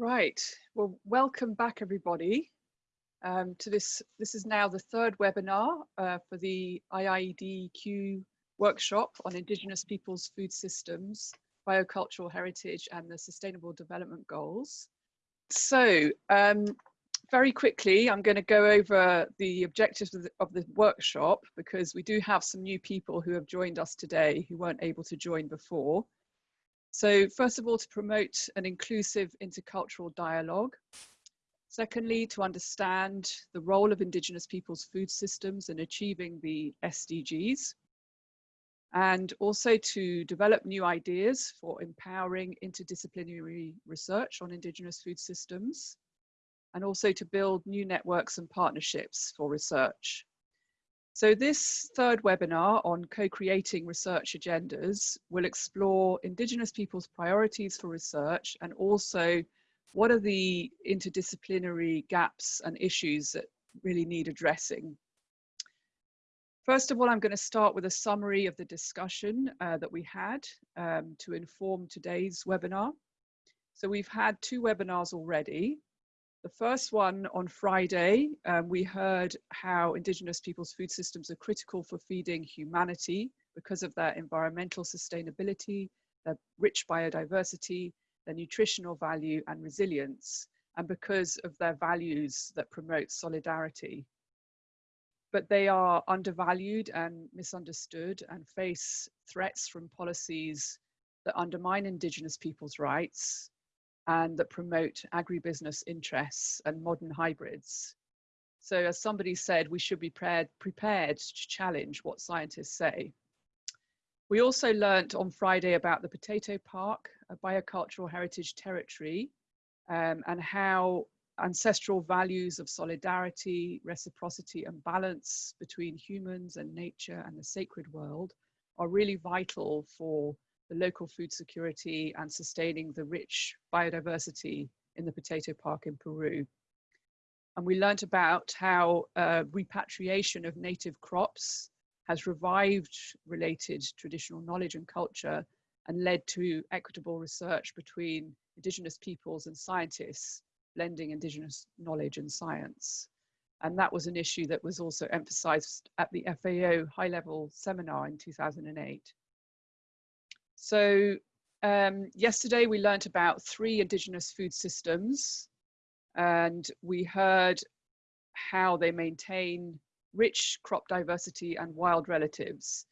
Right, well, welcome back everybody um, to this. This is now the third webinar uh, for the IIED-Q workshop on Indigenous Peoples' Food Systems, Biocultural Heritage and the Sustainable Development Goals. So um, very quickly, I'm going to go over the objectives of the, of the workshop because we do have some new people who have joined us today who weren't able to join before. So first of all, to promote an inclusive intercultural dialogue. Secondly, to understand the role of Indigenous peoples' food systems in achieving the SDGs. And also to develop new ideas for empowering interdisciplinary research on Indigenous food systems. And also to build new networks and partnerships for research. So this third webinar on co-creating research agendas will explore Indigenous people's priorities for research and also what are the interdisciplinary gaps and issues that really need addressing. First of all, I'm going to start with a summary of the discussion uh, that we had um, to inform today's webinar. So we've had two webinars already. The first one on Friday, um, we heard how Indigenous people's food systems are critical for feeding humanity because of their environmental sustainability, their rich biodiversity, their nutritional value and resilience, and because of their values that promote solidarity. But they are undervalued and misunderstood and face threats from policies that undermine Indigenous people's rights, and that promote agribusiness interests and modern hybrids. So as somebody said, we should be prepared, prepared to challenge what scientists say. We also learnt on Friday about the Potato Park, a biocultural heritage territory, um, and how ancestral values of solidarity, reciprocity and balance between humans and nature and the sacred world are really vital for the local food security and sustaining the rich biodiversity in the potato park in Peru. And we learned about how uh, repatriation of native crops has revived related traditional knowledge and culture and led to equitable research between indigenous peoples and scientists, blending indigenous knowledge and science. And that was an issue that was also emphasized at the FAO high level seminar in 2008. So um, yesterday we learnt about three indigenous food systems and we heard how they maintain rich crop diversity and wild relatives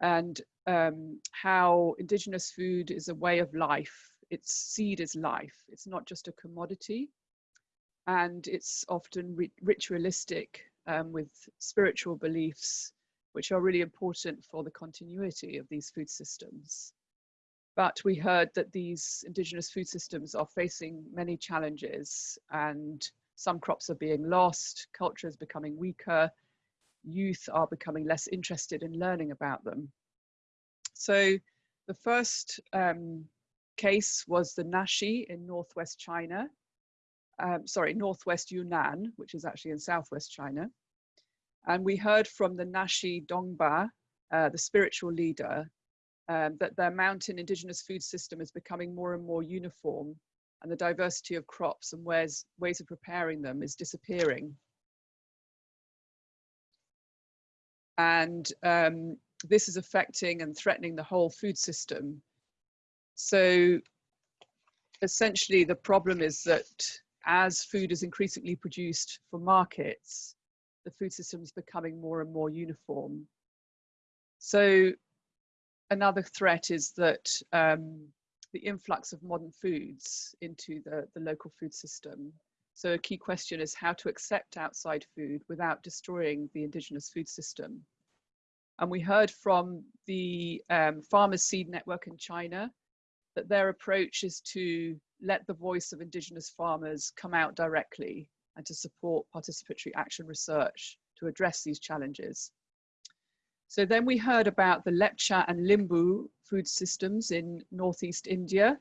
and um, how indigenous food is a way of life. Its seed is life. It's not just a commodity and it's often ritualistic um, with spiritual beliefs which are really important for the continuity of these food systems. But we heard that these indigenous food systems are facing many challenges and some crops are being lost, culture is becoming weaker, youth are becoming less interested in learning about them. So the first um, case was the Naxi in northwest China, um, sorry, northwest Yunnan, which is actually in southwest China. And we heard from the Naxi Dongba, uh, the spiritual leader, um, that their mountain indigenous food system is becoming more and more uniform and the diversity of crops and ways, ways of preparing them is disappearing. And um, this is affecting and threatening the whole food system. So essentially the problem is that as food is increasingly produced for markets, the food system is becoming more and more uniform. So another threat is that um, the influx of modern foods into the, the local food system. So a key question is how to accept outside food without destroying the indigenous food system. And we heard from the um, Farmers Seed Network in China that their approach is to let the voice of indigenous farmers come out directly and to support participatory action research to address these challenges. So then we heard about the Lepcha and Limbu food systems in northeast India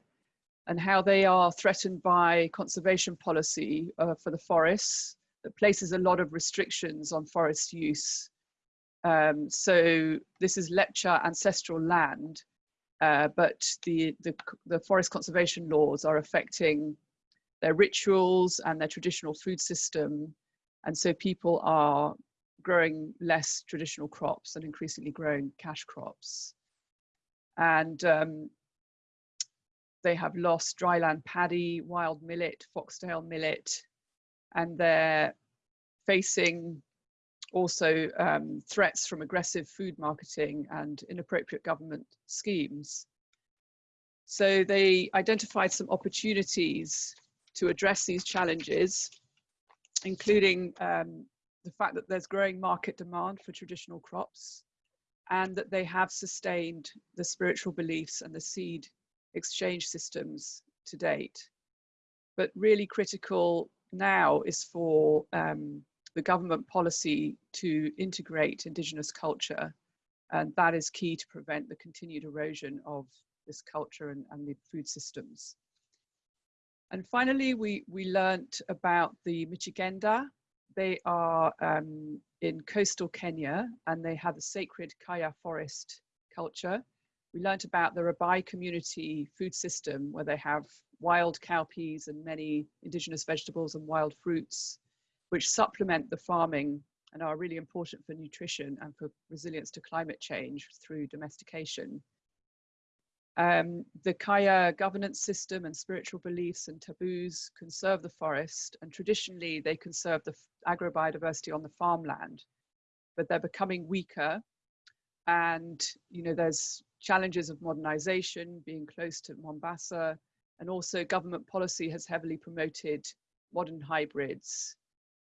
and how they are threatened by conservation policy uh, for the forests that places a lot of restrictions on forest use. Um, so this is Lepcha ancestral land, uh, but the, the, the forest conservation laws are affecting their rituals and their traditional food system. And so people are growing less traditional crops and increasingly growing cash crops. And um, they have lost dryland paddy, wild millet, foxtail millet, and they're facing also um, threats from aggressive food marketing and inappropriate government schemes. So they identified some opportunities to address these challenges, including um, the fact that there's growing market demand for traditional crops and that they have sustained the spiritual beliefs and the seed exchange systems to date. But really critical now is for um, the government policy to integrate Indigenous culture. And that is key to prevent the continued erosion of this culture and, and the food systems. And finally, we, we learnt about the Mijikenda. They are um, in coastal Kenya and they have a sacred Kaya forest culture. We learnt about the Rabai community food system where they have wild cowpeas and many indigenous vegetables and wild fruits, which supplement the farming and are really important for nutrition and for resilience to climate change through domestication. Um, the Kaya governance system and spiritual beliefs and taboos conserve the forest and traditionally they conserve the agrobiodiversity on the farmland, but they're becoming weaker and you know there's challenges of modernization, being close to Mombasa, and also government policy has heavily promoted modern hybrids.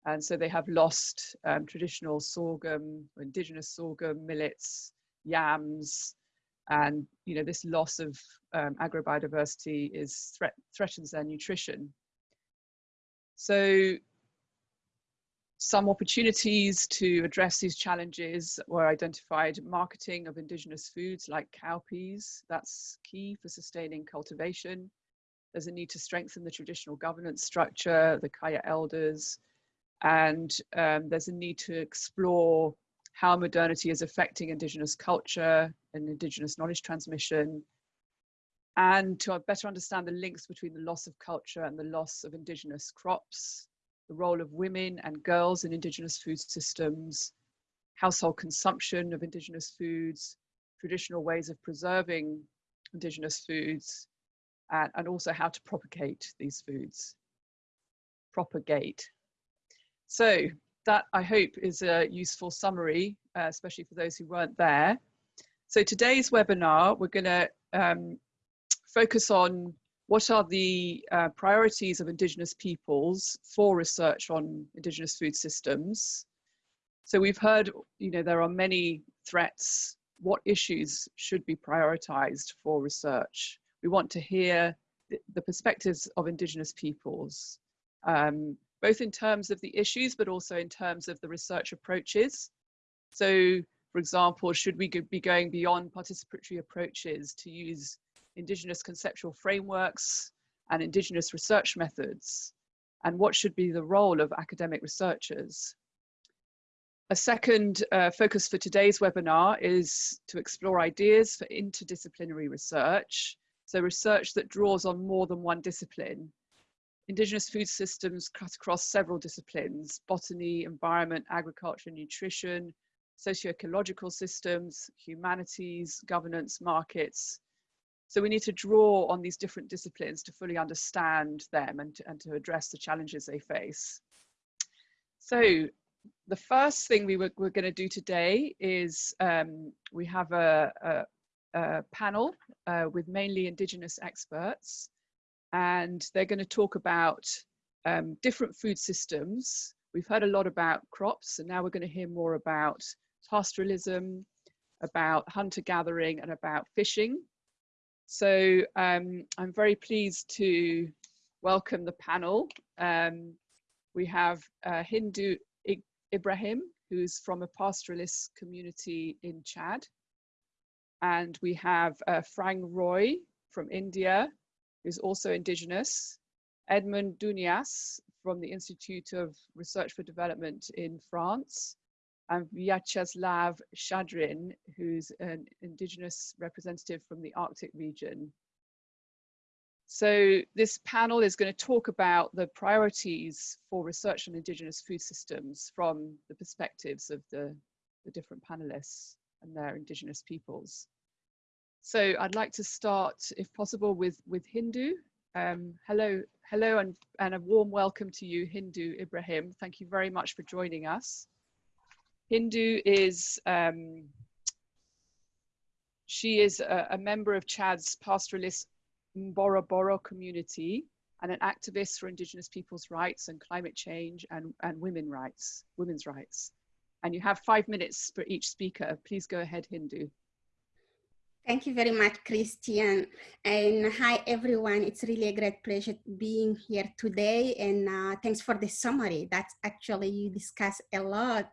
And so they have lost um, traditional sorghum, indigenous sorghum, millets, yams, and you know this loss of um, agrobiodiversity is threat threatens their nutrition. So some opportunities to address these challenges were identified marketing of indigenous foods like cowpeas. That's key for sustaining cultivation. There's a need to strengthen the traditional governance structure, the Kaya elders, and um, there's a need to explore how modernity is affecting indigenous culture and indigenous knowledge transmission, and to better understand the links between the loss of culture and the loss of indigenous crops, the role of women and girls in indigenous food systems, household consumption of indigenous foods, traditional ways of preserving indigenous foods, and, and also how to propagate these foods. Propagate. So that I hope is a useful summary, uh, especially for those who weren't there. So today's webinar, we're gonna um, focus on what are the uh, priorities of Indigenous peoples for research on Indigenous food systems? So we've heard, you know, there are many threats. What issues should be prioritized for research? We want to hear the, perspectives of Indigenous peoples, um, both in terms of the issues, but also in terms of the research approaches. So, for example, should we be going beyond participatory approaches to use Indigenous conceptual frameworks and Indigenous research methods, and what should be the role of academic researchers. A second uh, focus for today's webinar is to explore ideas for interdisciplinary research, so research that draws on more than one discipline. Indigenous food systems cut across several disciplines, botany, environment, agriculture, nutrition, socio-ecological systems, humanities, governance, markets, so we need to draw on these different disciplines to fully understand them and to, and to address the challenges they face. So the first thing we were, we're going to do today is um, we have a, a, a panel uh, with mainly Indigenous experts, and they're going to talk about um, different food systems. We've heard a lot about crops, and now we're going to hear more about pastoralism, about hunter gathering, and about fishing. So um, I'm very pleased to welcome the panel. Um, we have uh, Hindou I Ibrahim, who's from a pastoralist community in Chad. And we have uh, Phrang Roy from India, who's also indigenous. Edmond Dounias from the Institute of Research for Development in France and Vyacheslav Shadrin, who's an indigenous representative from the Arctic region. So this panel is going to talk about the priorities for research on indigenous food systems from the perspectives of the, the different panelists and their indigenous peoples. So I'd like to start, if possible, with, with Hindou. Um, hello, hello and, and a warm welcome to you, Hindou Ibrahim. Thank you very much for joining us. Hindou is, um, she is a, a, member of Chad's pastoralist Boro community and an activist for indigenous people's rights and climate change and, and women rights, women's rights. And you have five minutes for each speaker. Please go ahead, Hindou. Thank you very much, Christian. And hi, everyone. It's really a great pleasure being here today. And uh, thanks for the summary. That's actually, you discuss a lot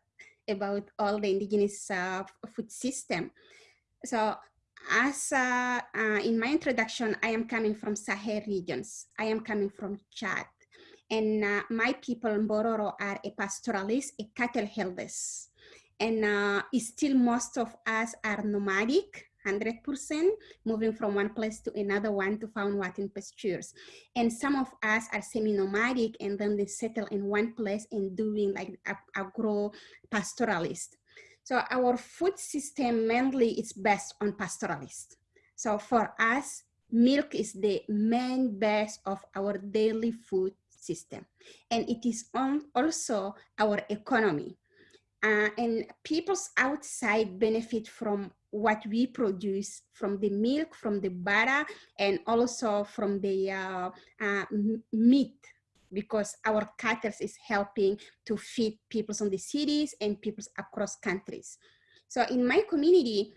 about all the indigenous uh, food system. So as uh, uh, in my introduction, I am coming from Sahel regions. I am coming from Chad. And uh, my people in Bororo are a pastoralist, a cattle herders. And uh, still most of us are nomadic, 100%, moving from one place to another one to what in pastures. And some of us are semi-nomadic and then they settle in one place and doing like agro-pastoralist. So our food system mainly is based on pastoralist. So for us, milk is the main base of our daily food system. And it is on also our economy. Uh, and people's outside benefit from what we produce from the milk, from the butter, and also from the uh, uh, meat because our cattle is helping to feed people in the cities and people across countries. So in my community,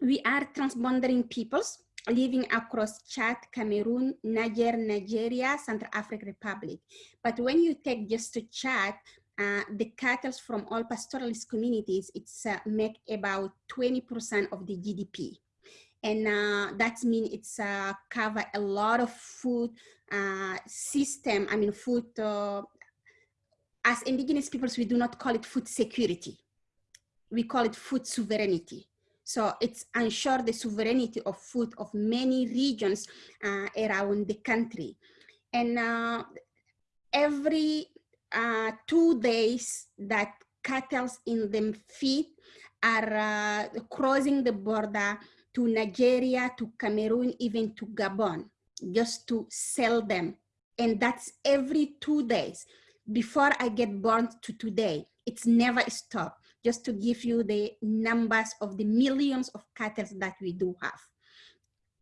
we are transboundary peoples living across Chad, Cameroon, Niger, Nigeria, Central African Republic. But when you take just to Chad, uh, the cattle from all pastoralist communities, it's uh, make about 20% of the GDP. And uh, that means it's uh, cover a lot of food uh, system, I mean food, uh, as indigenous peoples, we do not call it food security. We call it food sovereignty. So it's ensure the sovereignty of food of many regions uh, around the country. And every uh, two days that cattle in them feed are uh, crossing the border to Nigeria, to Cameroon, even to Gabon, just to sell them. And that's every two days. Before I get born to today, it's never stopped, just to give you the numbers of the millions of cattle that we do have.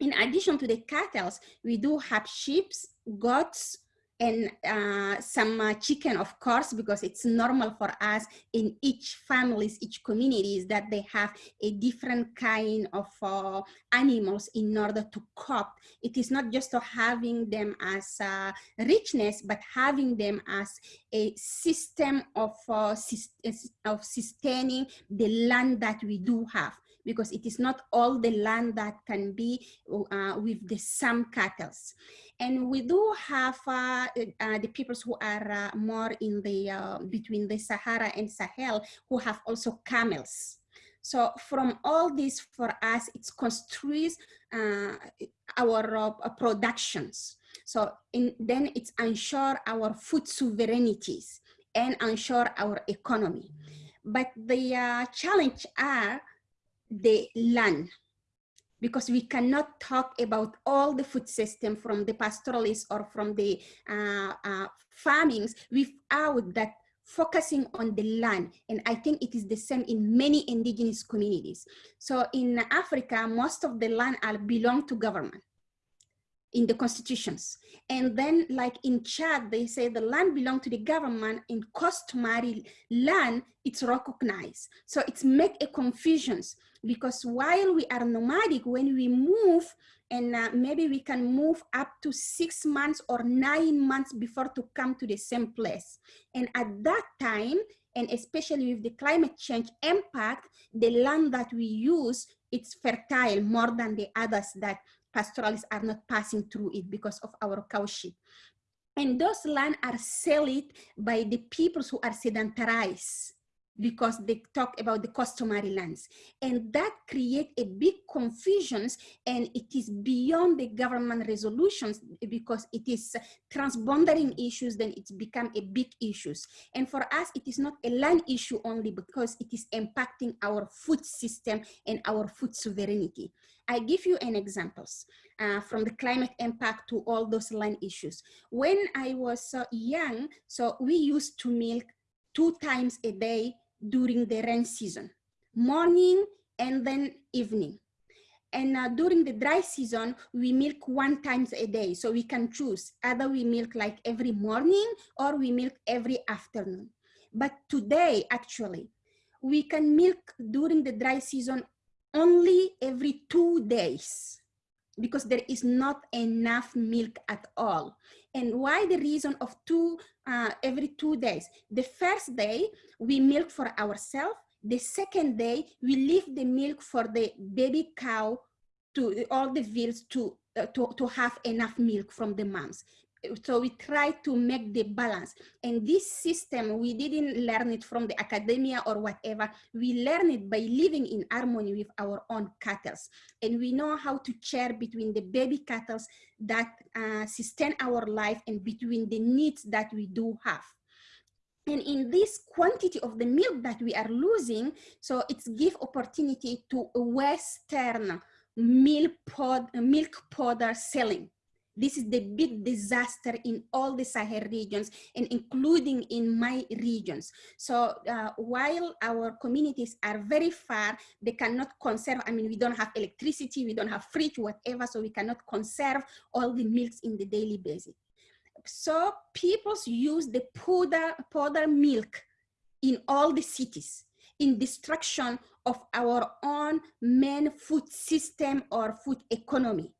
In addition to the cattle, we do have sheep, goats, and uh, some uh, chicken, of course, because it's normal for us in each families, each communities that they have a different kind of uh, animals in order to cope. It is not just having them as uh, richness, but having them as a system of, uh, of sustaining the land that we do have because it is not all the land that can be uh, with the some cattle. And we do have uh, uh, the peoples who are uh, more in the, uh, between the Sahara and Sahel who have also camels. So from all this for us, it constructs uh, our productions. So in, then it's ensure our food sovereignties and ensure our economy. But the challenge are the land because we cannot talk about all the food system from the pastoralists or from the uh, uh, farmings without that focusing on the land. And I think it is the same in many indigenous communities. So in Africa, most of the land are belong to government in the constitutions. And then like in Chad, they say the land belong to the government in customary land, it's recognized. So it's make a confusions because while we are nomadic, when we move and uh, maybe we can move up to six months or nine months before to come to the same place. And at that time, and especially with the climate change impact, the land that we use, it's fertile more than the others that pastoralists are not passing through it because of our cowship. And those land are sold by the peoples who are sedentarized because they talk about the customary lands. And that create a big confusions and it is beyond the government resolutions because it is transboundary issues then it's become a big issues. And for us it is not a land issue only because it is impacting our food system and our food sovereignty. I give you an examples uh, from the climate impact to all those land issues. When I was uh, young, so we used to milk two times a day during the rain season, morning and then evening. And uh, during the dry season, we milk one times a day. So we can choose either we milk like every morning or we milk every afternoon. But today, actually, we can milk during the dry season only every two days because there is not enough milk at all. And why the reason of two, uh, every two days? The first day, we milk for ourselves. The second day, we leave the milk for the baby cow to all the veals to, uh, to, to have enough milk from the moms so we try to make the balance. And this system we didn't learn it from the academia or whatever. We learn it by living in harmony with our own cattle and we know how to share between the baby cattle that uh, sustain our life and between the needs that we do have. And in this quantity of the milk that we are losing so it's give opportunity to western milk pod milk powder selling this is the big disaster in all the Sahel regions and including in my regions. So uh, while our communities are very far, they cannot conserve, I mean, we don't have electricity, we don't have fridge, whatever, so we cannot conserve all the milks in the daily basis. So people use the powder, powder milk in all the cities in destruction of our own main food system or food economy.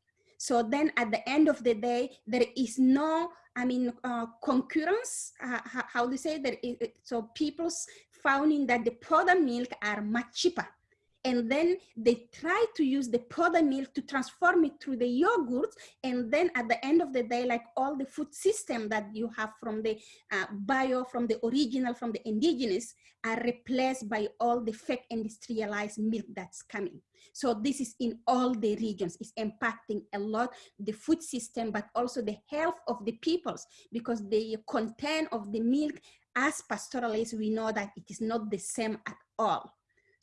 So then at the end of the day, there is no, I mean, uh, concurrence, uh, how do you say that? It, so people's finding that the powder milk are much cheaper. And then they try to use the powder milk to transform it through the yogurt. And then at the end of the day, like all the food system that you have from the uh, bio, from the original, from the indigenous, are replaced by all the fake industrialized milk that's coming. So this is in all the regions. It's impacting a lot the food system, but also the health of the peoples because the content of the milk as pastoralists, we know that it is not the same at all.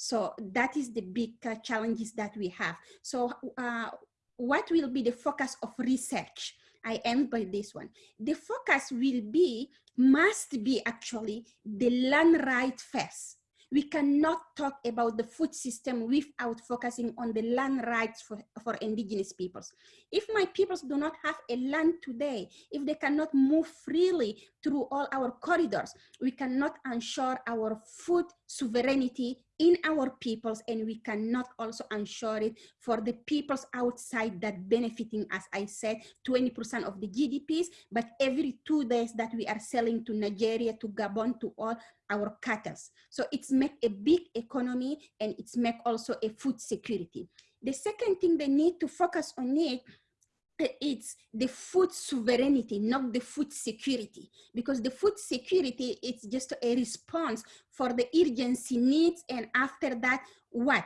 So that is the big uh, challenges that we have. So uh, what will be the focus of research? I end by this one. The focus will be, must be actually the land right first we cannot talk about the food system without focusing on the land rights for, for indigenous peoples. If my peoples do not have a land today, if they cannot move freely through all our corridors, we cannot ensure our food sovereignty in our peoples and we cannot also ensure it for the peoples outside that benefiting, as I said, 20% of the GDPs, but every two days that we are selling to Nigeria, to Gabon, to all our cattle. So it's make a big economy and it's make also a food security. The second thing they need to focus on it it's the food sovereignty, not the food security, because the food security is just a response for the urgency needs, and after that, what?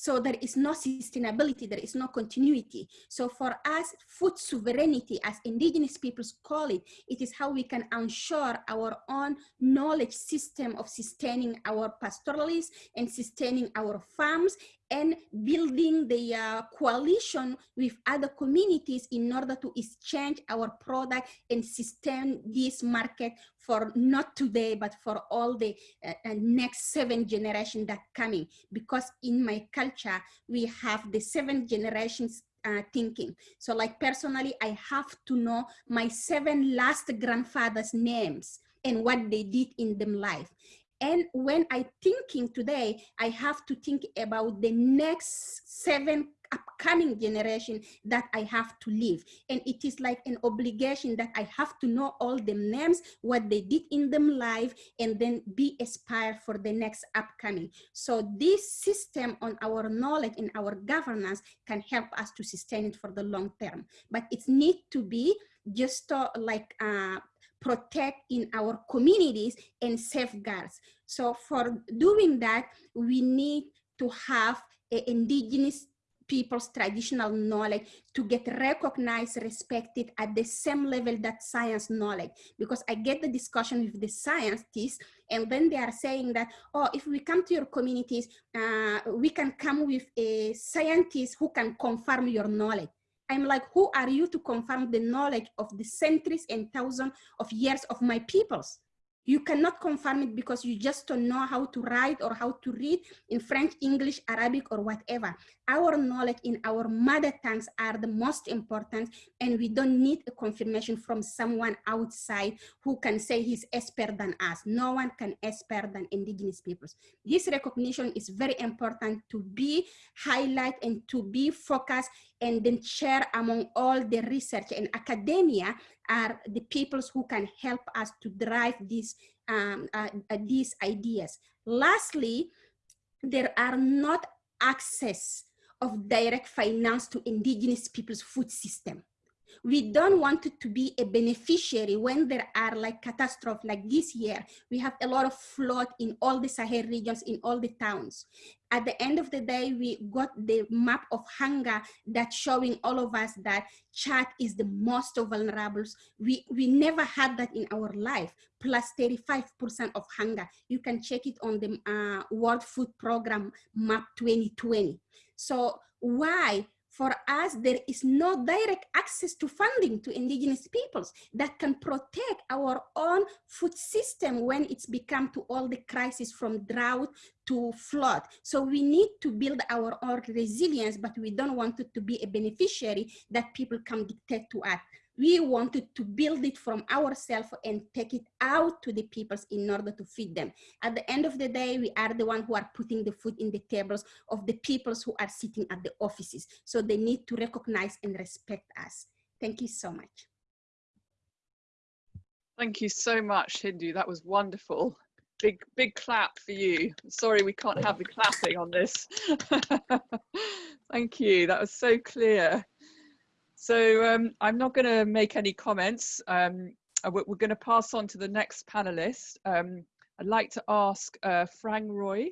So there is no sustainability, there is no continuity. So for us, food sovereignty, as indigenous peoples call it, it is how we can ensure our own knowledge system of sustaining our pastoralists and sustaining our farms and building the uh, coalition with other communities in order to exchange our product and sustain this market for not today, but for all the uh, uh, next seven generations that coming. Because in my culture, we have the seven generations uh, thinking. So like personally, I have to know my seven last grandfathers' names and what they did in them life. And when I thinking today, I have to think about the next seven upcoming generation that I have to live. And it is like an obligation that I have to know all the names, what they did in them life, and then be inspired for the next upcoming. So this system on our knowledge and our governance can help us to sustain it for the long term. But it need to be just uh, like uh, protect in our communities and safeguards. So for doing that, we need to have indigenous people's traditional knowledge to get recognized, respected at the same level that science knowledge. Because I get the discussion with the scientists and then they are saying that, oh, if we come to your communities, uh, we can come with a scientist who can confirm your knowledge. I'm like, who are you to confirm the knowledge of the centuries and thousands of years of my peoples? You cannot confirm it because you just don't know how to write or how to read in French, English, Arabic, or whatever. Our knowledge in our mother tongues are the most important and we don't need a confirmation from someone outside who can say he's expert than us. No one can expert than indigenous peoples. This recognition is very important to be highlight and to be focused and then share among all the research and academia are the peoples who can help us to drive these, um, uh, uh, these ideas. Lastly, there are not access of direct finance to indigenous people's food system. We don't want it to be a beneficiary when there are like catastrophes like this year. We have a lot of flood in all the Sahel regions, in all the towns. At the end of the day, we got the map of hunger that's showing all of us that Chad is the most vulnerable. We, we never had that in our life, plus 35% of hunger. You can check it on the uh, World Food Program map 2020. So why for us, there is no direct access to funding to indigenous peoples that can protect our own food system when it's become to all the crisis from drought to flood. So we need to build our own resilience, but we don't want it to be a beneficiary that people can dictate to us we wanted to build it from ourselves and take it out to the peoples in order to feed them. At the end of the day, we are the one who are putting the food in the tables of the peoples who are sitting at the offices. So they need to recognize and respect us. Thank you so much. Thank you so much, Hindou. That was wonderful. Big, big clap for you. Sorry, we can't have the clapping on this. Thank you. That was so clear. So um, I'm not going to make any comments. Um, uh, we're, going to pass on to the next panelist. Um, I'd like to ask uh, Phrang Roy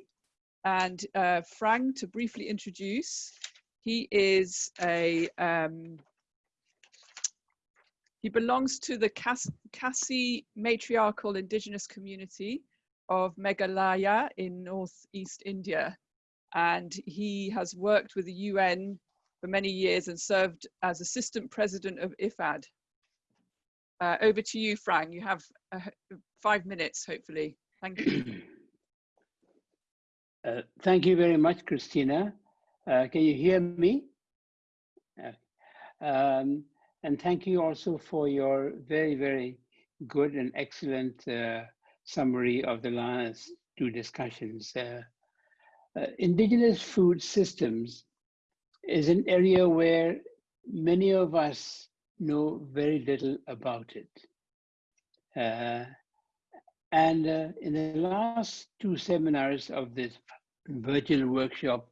and uh, Phrang to briefly introduce. He is a, um, he belongs to the Khasi matriarchal indigenous community of Meghalaya in northeast India. And he has worked with the UN for many years and served as assistant president of IFAD. Uh, over to you, Phrang. You have uh, five minutes, hopefully. Thank you. Uh, thank you very much, Krystyna. Uh, can you hear me? Um, and thank you also for your very, very good and excellent uh, summary of the last two discussions. Uh, indigenous food systems is an area where many of us know very little about it. Uh, and uh, in the last two seminars of this virtual workshop,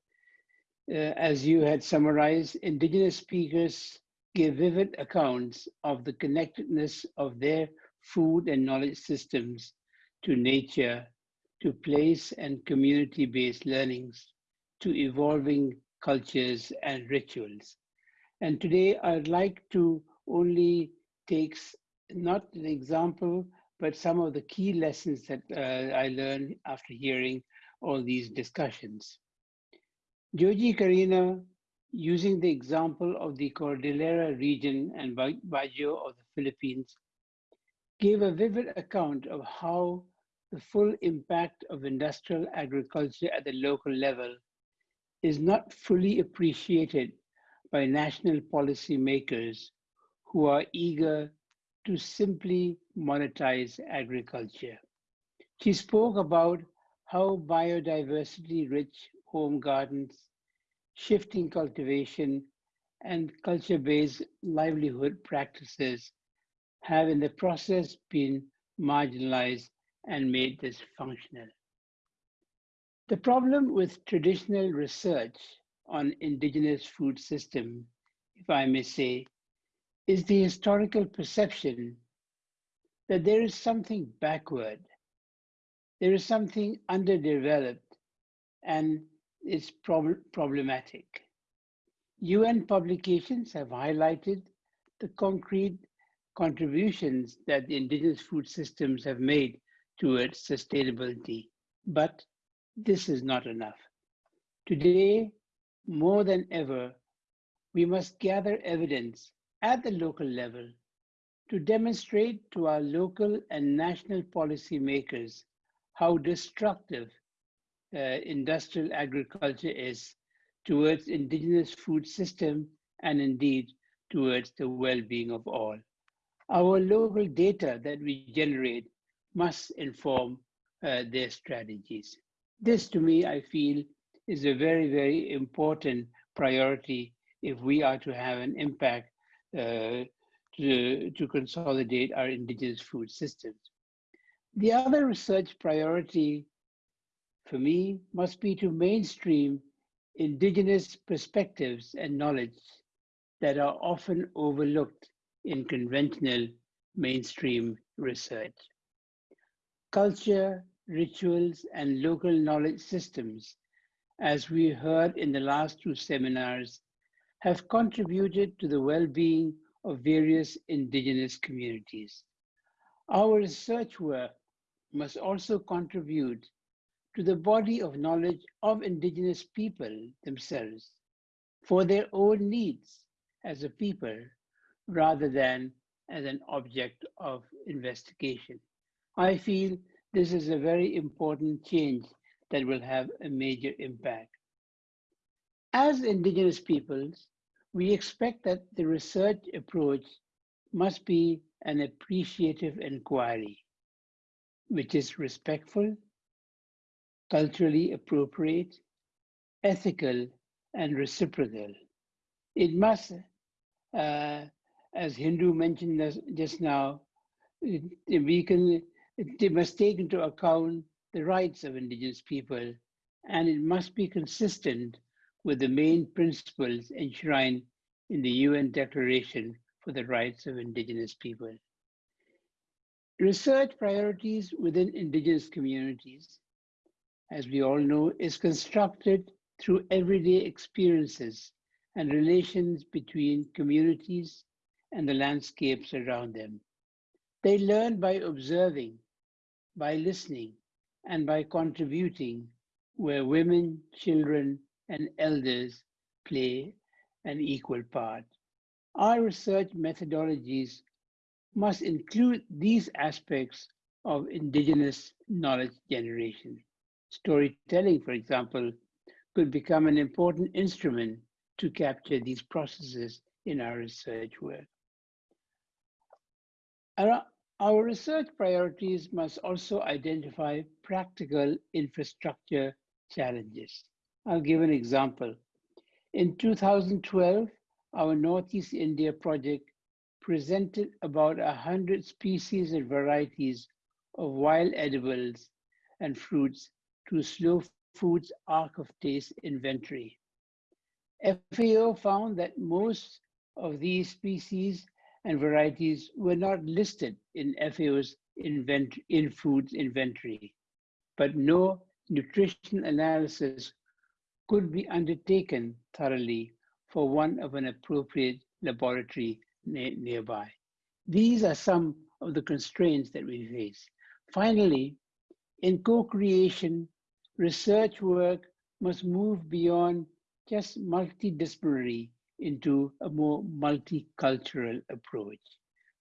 uh, as you had summarized, indigenous speakers gave vivid accounts of the connectedness of their food and knowledge systems to nature, to place and community-based learnings, to evolving cultures and rituals. And today I'd like to only take not an example, but some of the key lessons that uh, I learned after hearing all these discussions. Joji Cariño, using the example of the Cordillera region and Baguio of the Philippines, gave a vivid account of how the full impact of industrial agriculture at the local level is not fully appreciated by national policymakers who are eager to simply monetize agriculture. She spoke about how biodiversity rich home gardens, shifting cultivation, and culture based livelihood practices have in the process been marginalized and made dysfunctional. The problem with traditional research on indigenous food system, if I may say, is the historical perception that there is something backward, there is something underdeveloped, and it's prob problematic. UN publications have highlighted the concrete contributions that the indigenous food systems have made towards sustainability, but this is not enough. Today, more than ever, we must gather evidence at the local level to demonstrate to our local and national policymakers how destructive uh, industrial agriculture is towards indigenous food system and indeed towards the well-being of all. Our local data that we generate must inform uh, their strategies. This to me, I feel, is a very, very important priority if we are to have an impact uh, to, to consolidate our indigenous food systems. The other research priority for me must be to mainstream indigenous perspectives and knowledge that are often overlooked in conventional mainstream research. Culture, rituals, and local knowledge systems, as we heard in the last two seminars, have contributed to the well-being of various indigenous communities. Our research work must also contribute to the body of knowledge of indigenous people themselves for their own needs as a people rather than as an object of investigation. I feel this is a very important change that will have a major impact. As indigenous peoples, we expect that the research approach must be an appreciative inquiry, which is respectful, culturally appropriate, ethical, and reciprocal. It must, uh, as Hindou mentioned just now, we can, it must take into account the rights of indigenous people, and it must be consistent with the main principles enshrined in the UN Declaration for the Rights of Indigenous People. Research priorities within indigenous communities, as we all know, is constructed through everyday experiences and relations between communities and the landscapes around them. They learn by observing, by listening, and by contributing where women, children, and elders play an equal part. Our research methodologies must include these aspects of indigenous knowledge generation. Storytelling, for example, could become an important instrument to capture these processes in our research work. Our, research priorities must also identify practical infrastructure challenges. I'll give an example. In 2012, our Northeast India project presented about 100 species and varieties of wild edibles and fruits to Slow Foods Ark of Taste inventory. FAO found that most of these species and varieties were not listed in FAO's invent INFOODS inventory, but no nutrition analysis could be undertaken thoroughly for one of an appropriate laboratory nearby. These are some of the constraints that we face. Finally, in co-creation, research work must move beyond just multidisciplinary into a more multicultural approach,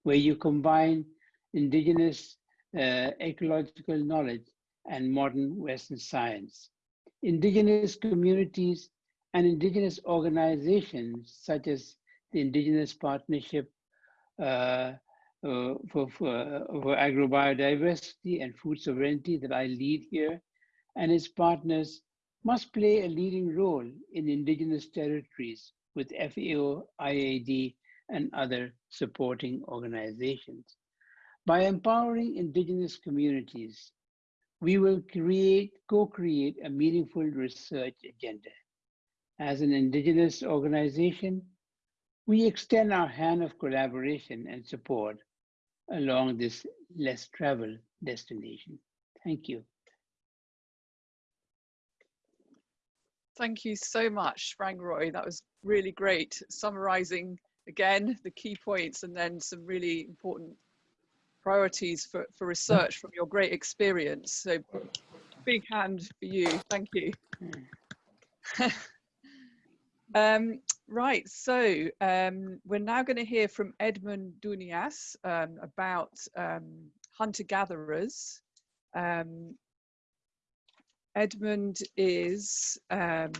where you combine indigenous uh, ecological knowledge and modern Western science. Indigenous communities and indigenous organizations such as the Indigenous Partnership uh, uh, for, for, for agrobiodiversity and food sovereignty that I lead here, and its partners must play a leading role in indigenous territories with FAO, IIED, and other supporting organizations. By empowering indigenous communities, we will create, co-create a meaningful research agenda. As an indigenous organization, we extend our hand of collaboration and support along this less traveled destination. Thank you. Thank you so much, Phrang Roy. That was really great, summarizing again the key points and then some really important priorities for, for research from your great experience. So big hand for you. Thank you. um, right, so um, we're now going to hear from Edmond Dounias um, about um, hunter-gatherers. Um, Edmond is um,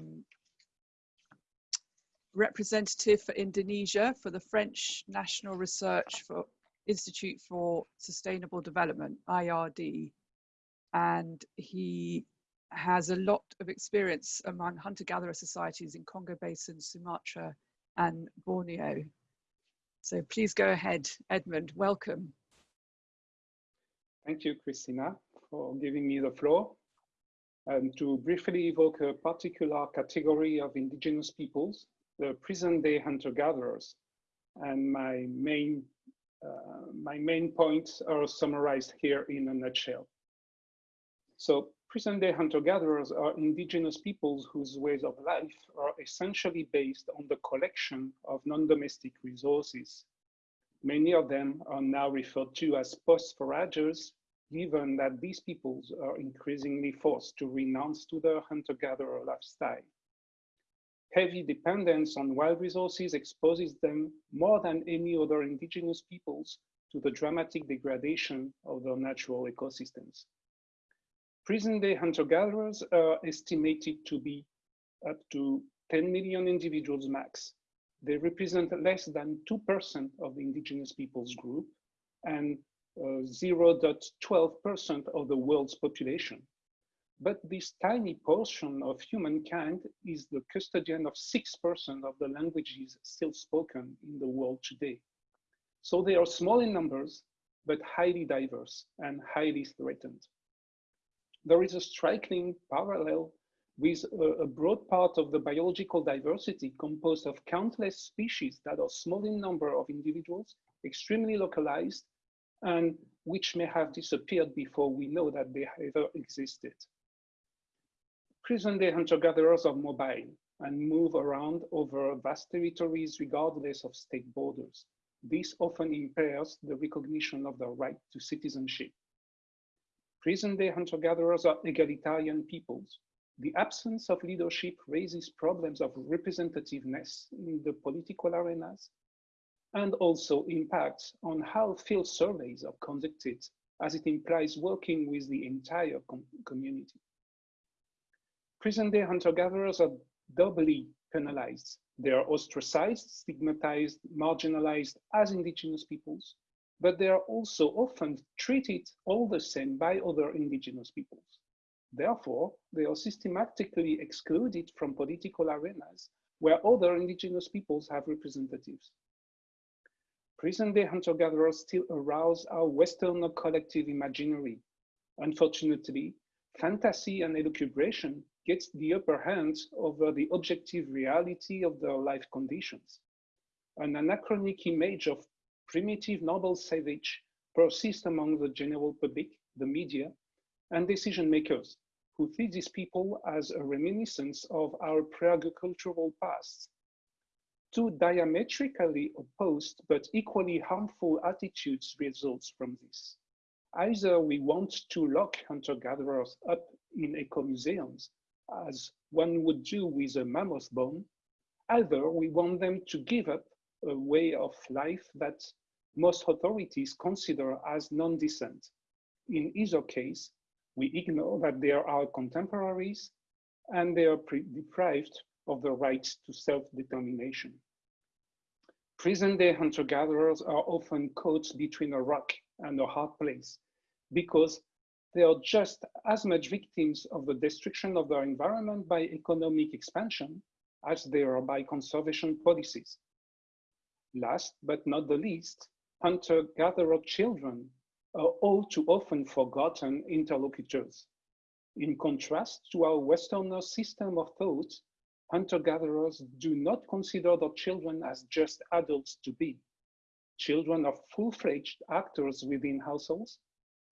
representative for Indonesia for the French National Research for Institute for Sustainable Development, IRD. And he has a lot of experience among hunter-gatherer societies in Congo Basin, Sumatra and Borneo. So please go ahead, Edmond, welcome. Thank you, Krystyna, for giving me the floor. And to briefly evoke a particular category of indigenous peoples, the present-day hunter-gatherers. And my main, uh, my main points are summarized here in a nutshell. So present-day hunter-gatherers are indigenous peoples whose ways of life are essentially based on the collection of non-domestic resources. Many of them are now referred to as post-foragers given that these peoples are increasingly forced to renounce to their hunter-gatherer lifestyle. Heavy dependence on wild resources exposes them more than any other indigenous peoples to the dramatic degradation of their natural ecosystems. Present-day hunter-gatherers are estimated to be up to 10 million individuals max. They represent less than 2% of the indigenous peoples group and 0.12% of the world's population. But this tiny portion of humankind is the custodian of 6% of the languages still spoken in the world today. So they are small in numbers, but highly diverse and highly threatened. There is a striking parallel with a, broad part of the biological diversity composed of countless species that are small in number of individuals, extremely localized, and which may have disappeared before we know that they ever existed. Present-day hunter-gatherers are mobile and move around over vast territories regardless of state borders. This often impairs the recognition of the right to citizenship. Present-day hunter-gatherers are egalitarian peoples. The absence of leadership raises problems of representativeness in the political arenas and also impacts on how field surveys are conducted as it implies working with the entire com community. Present-day hunter-gatherers are doubly penalized. They are ostracized, stigmatized, marginalized as indigenous peoples, but they are also often treated all the same by other indigenous peoples. Therefore, they are systematically excluded from political arenas where other indigenous peoples have representatives. Present-day hunter-gatherers still arouse our Western collective imaginary. Unfortunately, fantasy and elucubration gets the upper hand over the objective reality of their life conditions. An anachronic image of primitive noble savage persists among the general public, the media, and decision makers who see these people as a reminiscence of our pre-agricultural past two diametrically opposed but equally harmful attitudes results from this. Either we want to lock hunter-gatherers up in eco-museums, as one would do with a mammoth bone, either we want them to give up a way of life that most authorities consider as non-decent. In either case, we ignore that they are our contemporaries and they are deprived of the rights to self-determination. Present-day hunter-gatherers are often caught between a rock and a hard place because they are just as much victims of the destruction of their environment by economic expansion as they are by conservation policies. Last but not the least, hunter-gatherer children are all too often forgotten interlocutors. In contrast to our Westerner system of thought, hunter-gatherers do not consider their children as just adults to be. Children are full-fledged actors within households.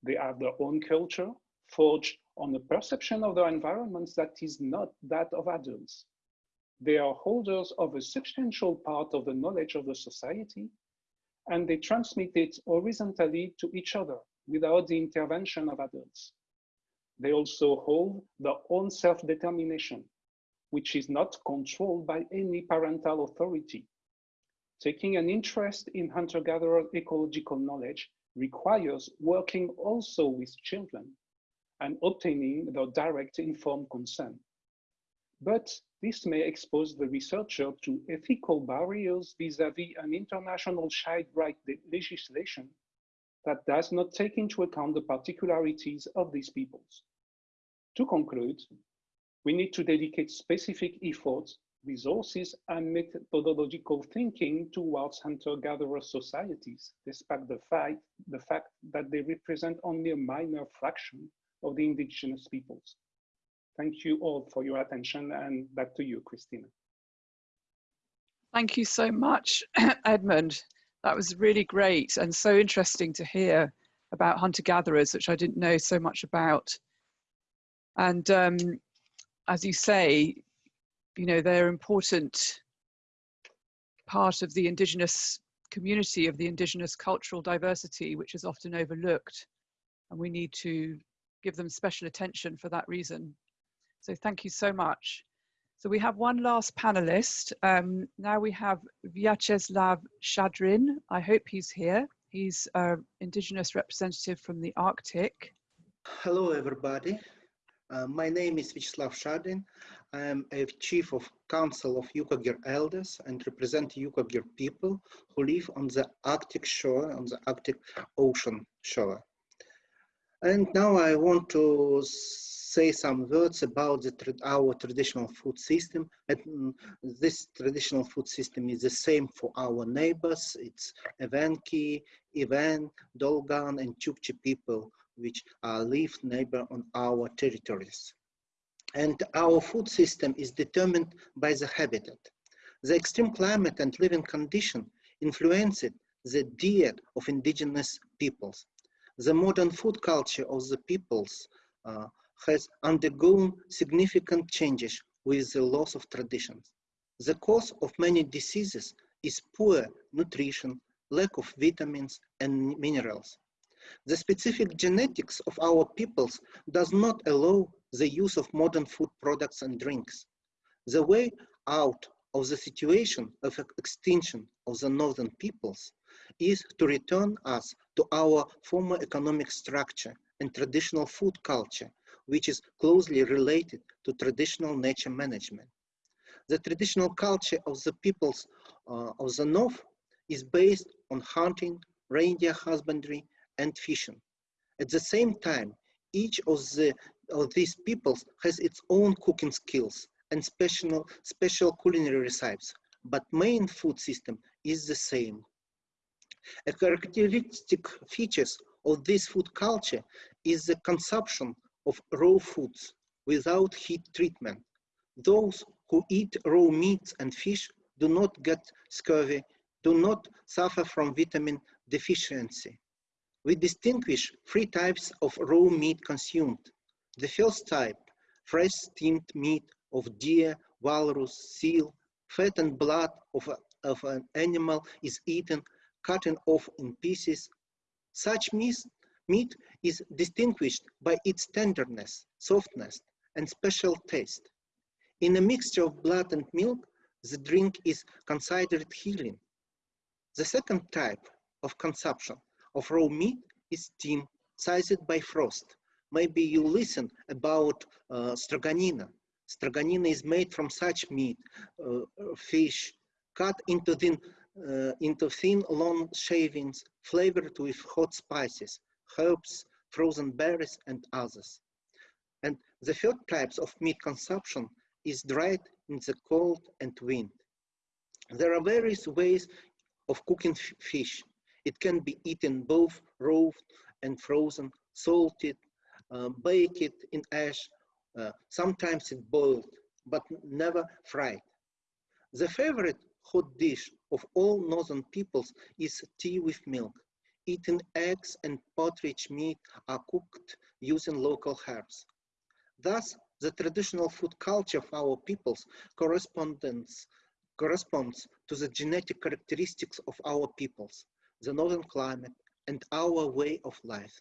They have their own culture, forged on a perception of their environments that is not that of adults. They are holders of a substantial part of the knowledge of the society, and they transmit it horizontally to each other without the intervention of adults. They also hold their own self-determination, which is not controlled by any parental authority. Taking an interest in hunter-gatherer ecological knowledge requires working also with children and obtaining their direct informed consent. But this may expose the researcher to ethical barriers vis-à-vis -vis an international child right legislation that does not take into account the particularities of these peoples. To conclude, we need to dedicate specific efforts, resources, and methodological thinking towards hunter-gatherer societies, despite the fact, the fact that they represent only a minor fraction of the indigenous peoples. Thank you all for your attention and back to you, Krystyna. Thank you so much, Edmond. That was really great and so interesting to hear about hunter-gatherers, which I didn't know so much about. And um, as you say, you know, they're important part of the indigenous community, of the indigenous cultural diversity, which is often overlooked. And we need to give them special attention for that reason. So thank you so much. So we have one last panelist. Um, now we have Vyacheslav Shadrin. I hope he's here. He's an Indigenous representative from the Arctic. Hello, everybody. Uh, my name is Vyacheslav Shadrin. I am a chief of council of Yukagir elders and represent Yukagir people who live on the Arctic shore, on the Arctic Ocean shore. And now I want to say some words about the, our traditional food system. And mm, this traditional food system is the same for our neighbors. It's Evenki, Even, Dolgan, and Chukchi people, which are live neighbor on our territories. And our food system is determined by the habitat. The extreme climate and living condition influenced the diet of indigenous peoples. The modern food culture of the peoples uh, has undergone significant changes with the loss of traditions. The cause of many diseases is poor nutrition, lack of vitamins and minerals. The specific genetics of our peoples does not allow the use of modern food products and drinks. The way out of the situation of extinction of the northern peoples is to return us to our former economic structure and traditional food culture which is closely related to traditional nature management. The traditional culture of the peoples uh, of the North is based on hunting, reindeer husbandry, and fishing. At the same time, each of, the, of these peoples has its own cooking skills and special, special culinary recipes, but main food system is the same. A characteristic features of this food culture is the consumption of raw foods without heat treatment. Those who eat raw meats and fish do not get scurvy, do not suffer from vitamin deficiency. We distinguish three types of raw meat consumed. The first type, fresh steamed meat of deer, walrus, seal, fat and blood of, a, of an animal is eaten, cutting off in pieces. Such meat Meat is distinguished by its tenderness, softness, and special taste. In a mixture of blood and milk, the drink is considered healing. The second type of consumption of raw meat is steam, sized by frost. Maybe you listen about uh, stroganina. Stroganina is made from such meat, uh, fish, cut into thin, uh, into thin long shavings, flavored with hot spices, herbs, frozen berries, and others. And the third types of meat consumption is dried in the cold and wind. There are various ways of cooking fish. It can be eaten both raw and frozen, salted, uh, baked in ash, uh, sometimes it boiled, but never fried. The favorite hot dish of all northern peoples is tea with milk. Eating eggs and partridge meat are cooked using local herbs. Thus, the traditional food culture of our peoples corresponds to the genetic characteristics of our peoples, the northern climate, and our way of life.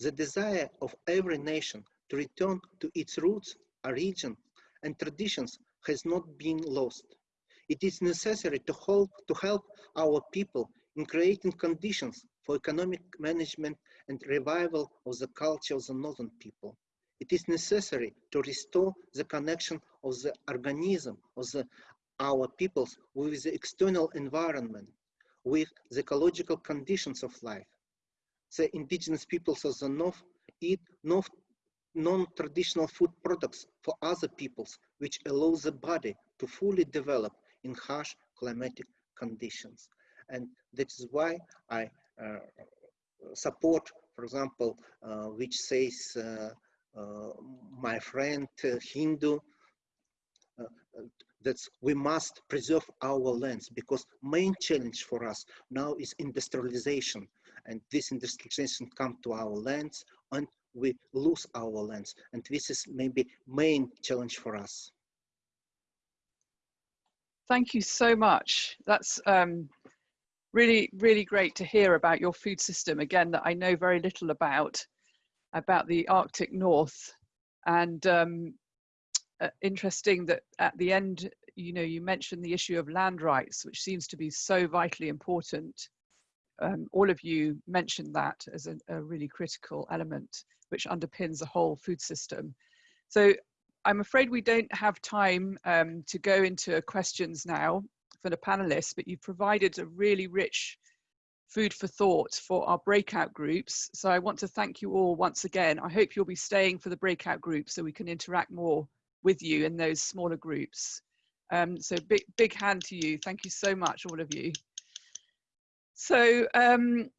The desire of every nation to return to its roots, origin, and traditions has not been lost. It is necessary to help, to help our people in creating conditions for economic management and revival of the culture of the northern people. It is necessary to restore the connection of the organism of the, our peoples with the external environment, with the ecological conditions of life. The indigenous peoples of the north eat non-traditional food products for other peoples, which allow the body to fully develop in harsh climatic conditions. And that is why I uh, support, for example, uh, which says uh, uh my friend uh, Hindou, uh, that we must preserve our lands because main challenge for us now is industrialization. And this industrialization come to our lands and we lose our lands. And this is maybe main challenge for us. Thank you so much. That's um, really really great to hear about your food system. Again that i know very little about about the arctic north. And um, uh, interesting that at the end you know you mentioned the issue of land rights which seems to be so vitally important um, all of you mentioned that as a, a, really critical element which underpins the whole food system. So I'm afraid we don't have time um, to go into questions now for the panelists, but you've provided a really rich food for thought for our breakout groups. So I want to thank you all once again. I hope you'll be staying for the breakout groups so we can interact more with you in those smaller groups. Um, so big, big hand to you. Thank you so much, all of you. So um,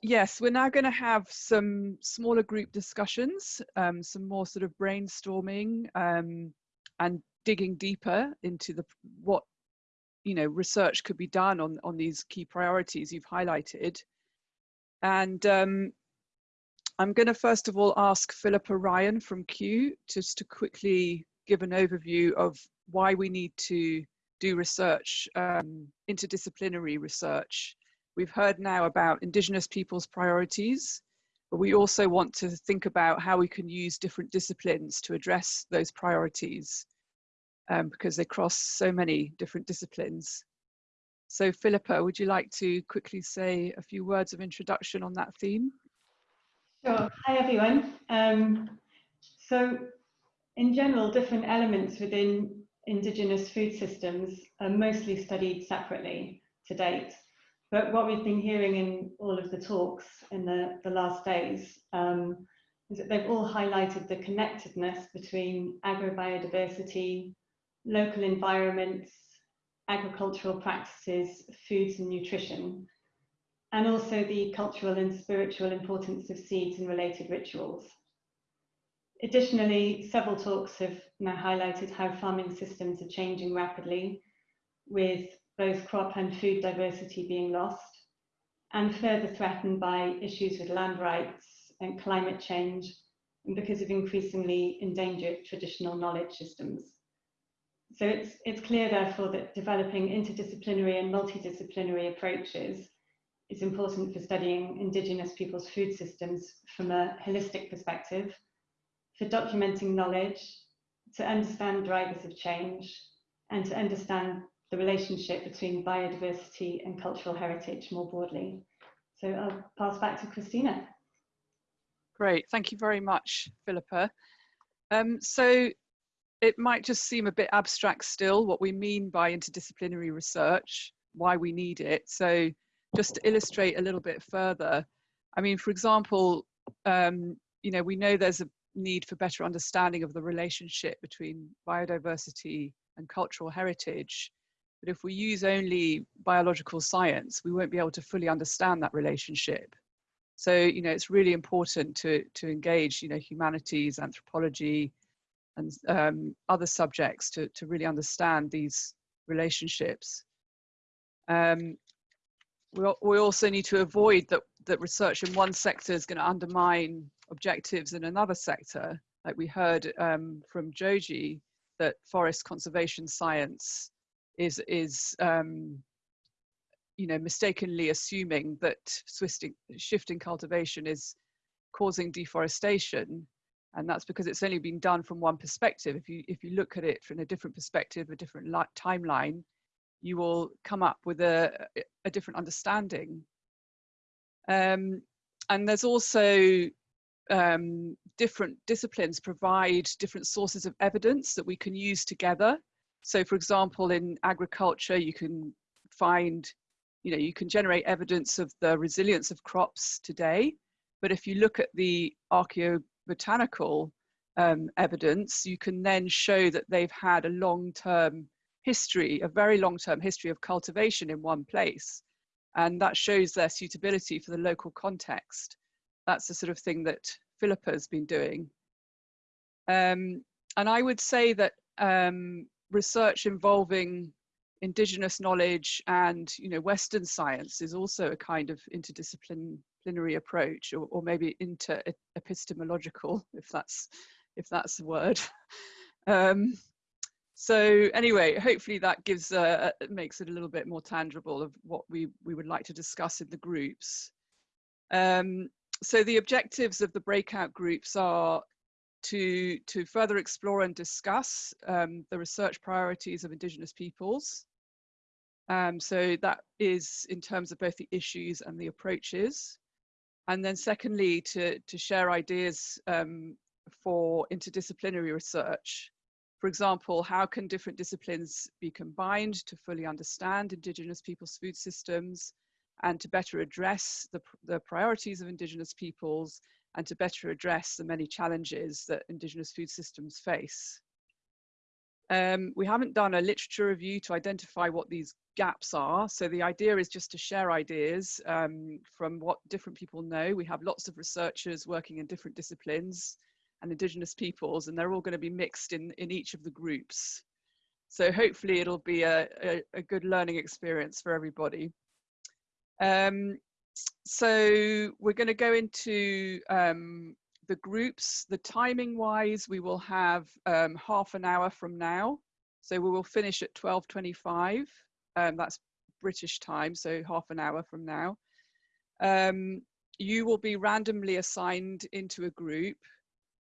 yes, we're now going to have some smaller group discussions, um, some more sort of brainstorming um, and digging deeper into the what you know research could be done on on these key priorities you've highlighted. And um, I'm going to first of all ask Philippa Ryan from Kew just to quickly give an overview of why we need to do research, um, interdisciplinary research We've heard now about Indigenous people's priorities, but we also want to think about how we can use different disciplines to address those priorities um, because they cross so many different disciplines. So Philippa, would you like to quickly say a few words of introduction on that theme? Sure. Hi, everyone. Um, so in general, different elements within Indigenous food systems are mostly studied separately to date. But what we've been hearing in all of the talks in the, the last days um, is that they've all highlighted the connectedness between agrobiodiversity, local environments, agricultural practices, foods and nutrition, and also the cultural and spiritual importance of seeds and related rituals. Additionally, several talks have now highlighted how farming systems are changing rapidly with both crop and food diversity being lost, and further threatened by issues with land rights and climate change, and because of increasingly endangered traditional knowledge systems. So it's, it's clear, therefore, that developing interdisciplinary and multidisciplinary approaches is important for studying Indigenous people's food systems from a holistic perspective, for documenting knowledge, to understand drivers of change, and to understand the relationship between biodiversity and cultural heritage more broadly. So I'll pass back to Krystyna. Great, thank you very much, Philippa. Um, so it might just seem a bit abstract still what we mean by interdisciplinary research, why we need it. So just to illustrate a little bit further, I mean, for example, um, you know, we know there's a need for better understanding of the relationship between biodiversity and cultural heritage. But if we use only biological science, we won't be able to fully understand that relationship. So, you know, it's really important to, to engage, you know, humanities, anthropology, and um, other subjects to, to really understand these relationships. Um, we, we also need to avoid that, that research in one sector is going to undermine objectives in another sector. Like we heard um, from Joji, that forest conservation science is, is um, you know, mistakenly assuming that shifting, shifting cultivation is causing deforestation and that's because it's only been done from one perspective if you if you look at it from a different perspective a different timeline you will come up with a, a different understanding um, and there's also um, different disciplines provide different sources of evidence that we can use together so for example in agriculture you can find you know you can generate evidence of the resilience of crops today but if you look at the archaeobotanical um, evidence, you can then show that they've had a long-term history, a very long-term history of cultivation in one place. And that shows their suitability for the local context. That's the sort of thing that Philippa has been doing. Um, and I would say that um, research involving indigenous knowledge and you know Western science is also a kind of interdisciplinary approach or, or maybe inter-epistemological if that's if that's a word um, so anyway hopefully that gives uh, makes it a little bit more tangible of what we we would like to discuss in the groups um, so the objectives of the breakout groups are to to further explore and discuss um, the research priorities of indigenous peoples. Um, so that is in terms of both the issues and the approaches. And then secondly to to share ideas um, for interdisciplinary research. For example how can different disciplines be combined to fully understand indigenous peoples food systems and to better address the, the priorities of indigenous peoples and to better address the many challenges that indigenous food systems face um, we haven't done a literature review to identify what these gaps are. So the idea is just to share ideas um, from what different people know. We have lots of researchers working in different disciplines and indigenous peoples, and they're all going to be mixed in, in each of the groups. So hopefully it'll be a, a, a good learning experience for everybody. Um, so we're going to go into um, the groups. The timing wise, we will have um, half an hour from now. So we will finish at 12.25 um, that's British time, so half an hour from now. Um, you will be randomly assigned into a group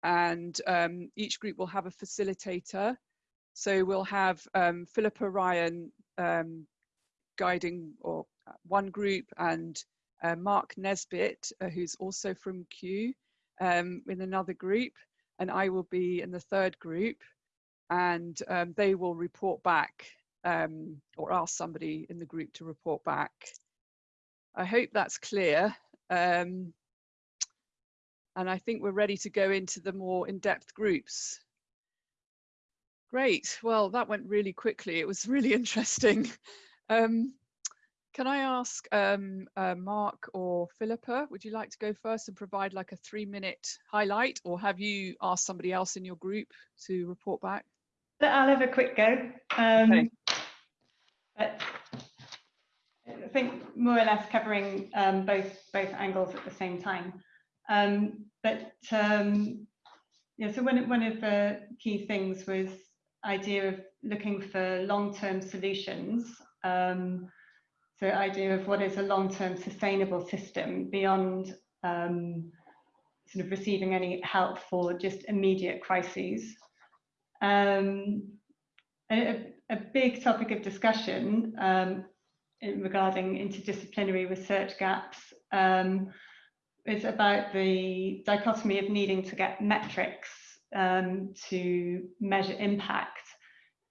and um, each group will have a facilitator. So we'll have Philippa Ryan guiding or uh, one group and uh, Mark Nesbitt, uh, who's also from Kew, um, in another group, and I will be in the third group, and um, they will report back um, or ask somebody in the group to report back. I hope that's clear. Um, and I think we're ready to go into the more in-depth groups. Great, well, that went really quickly. It was really interesting. Um, can I ask um, uh, Mark or Philippa, would you like to go first and provide like a three minute highlight or have you asked somebody else in your group to report back? I'll have a quick go. Um, okay. I think more or less covering um, both both angles at the same time. Um, but um, yeah, so one one of the key things was idea of looking for long-term solutions. Um, so idea of what is a long-term sustainable system beyond um, sort of receiving any help for just immediate crises. Um, a, a, big topic of discussion um, in, regarding interdisciplinary research gaps um, is about the dichotomy of needing to get metrics um, to measure impact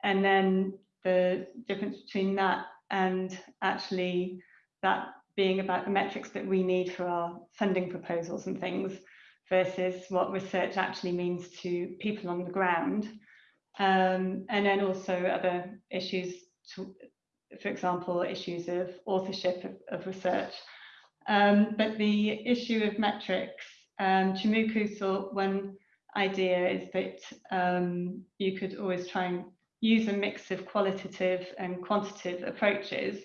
and then the difference between that and actually that being about the metrics that we need for our funding proposals and things versus what research actually means to people on the ground um, and then also other issues, to, for example, issues of authorship of, of research. Um, but the issue of metrics, um, Chimuku thought one idea is that um, you could always try and use a mix of qualitative and quantitative approaches,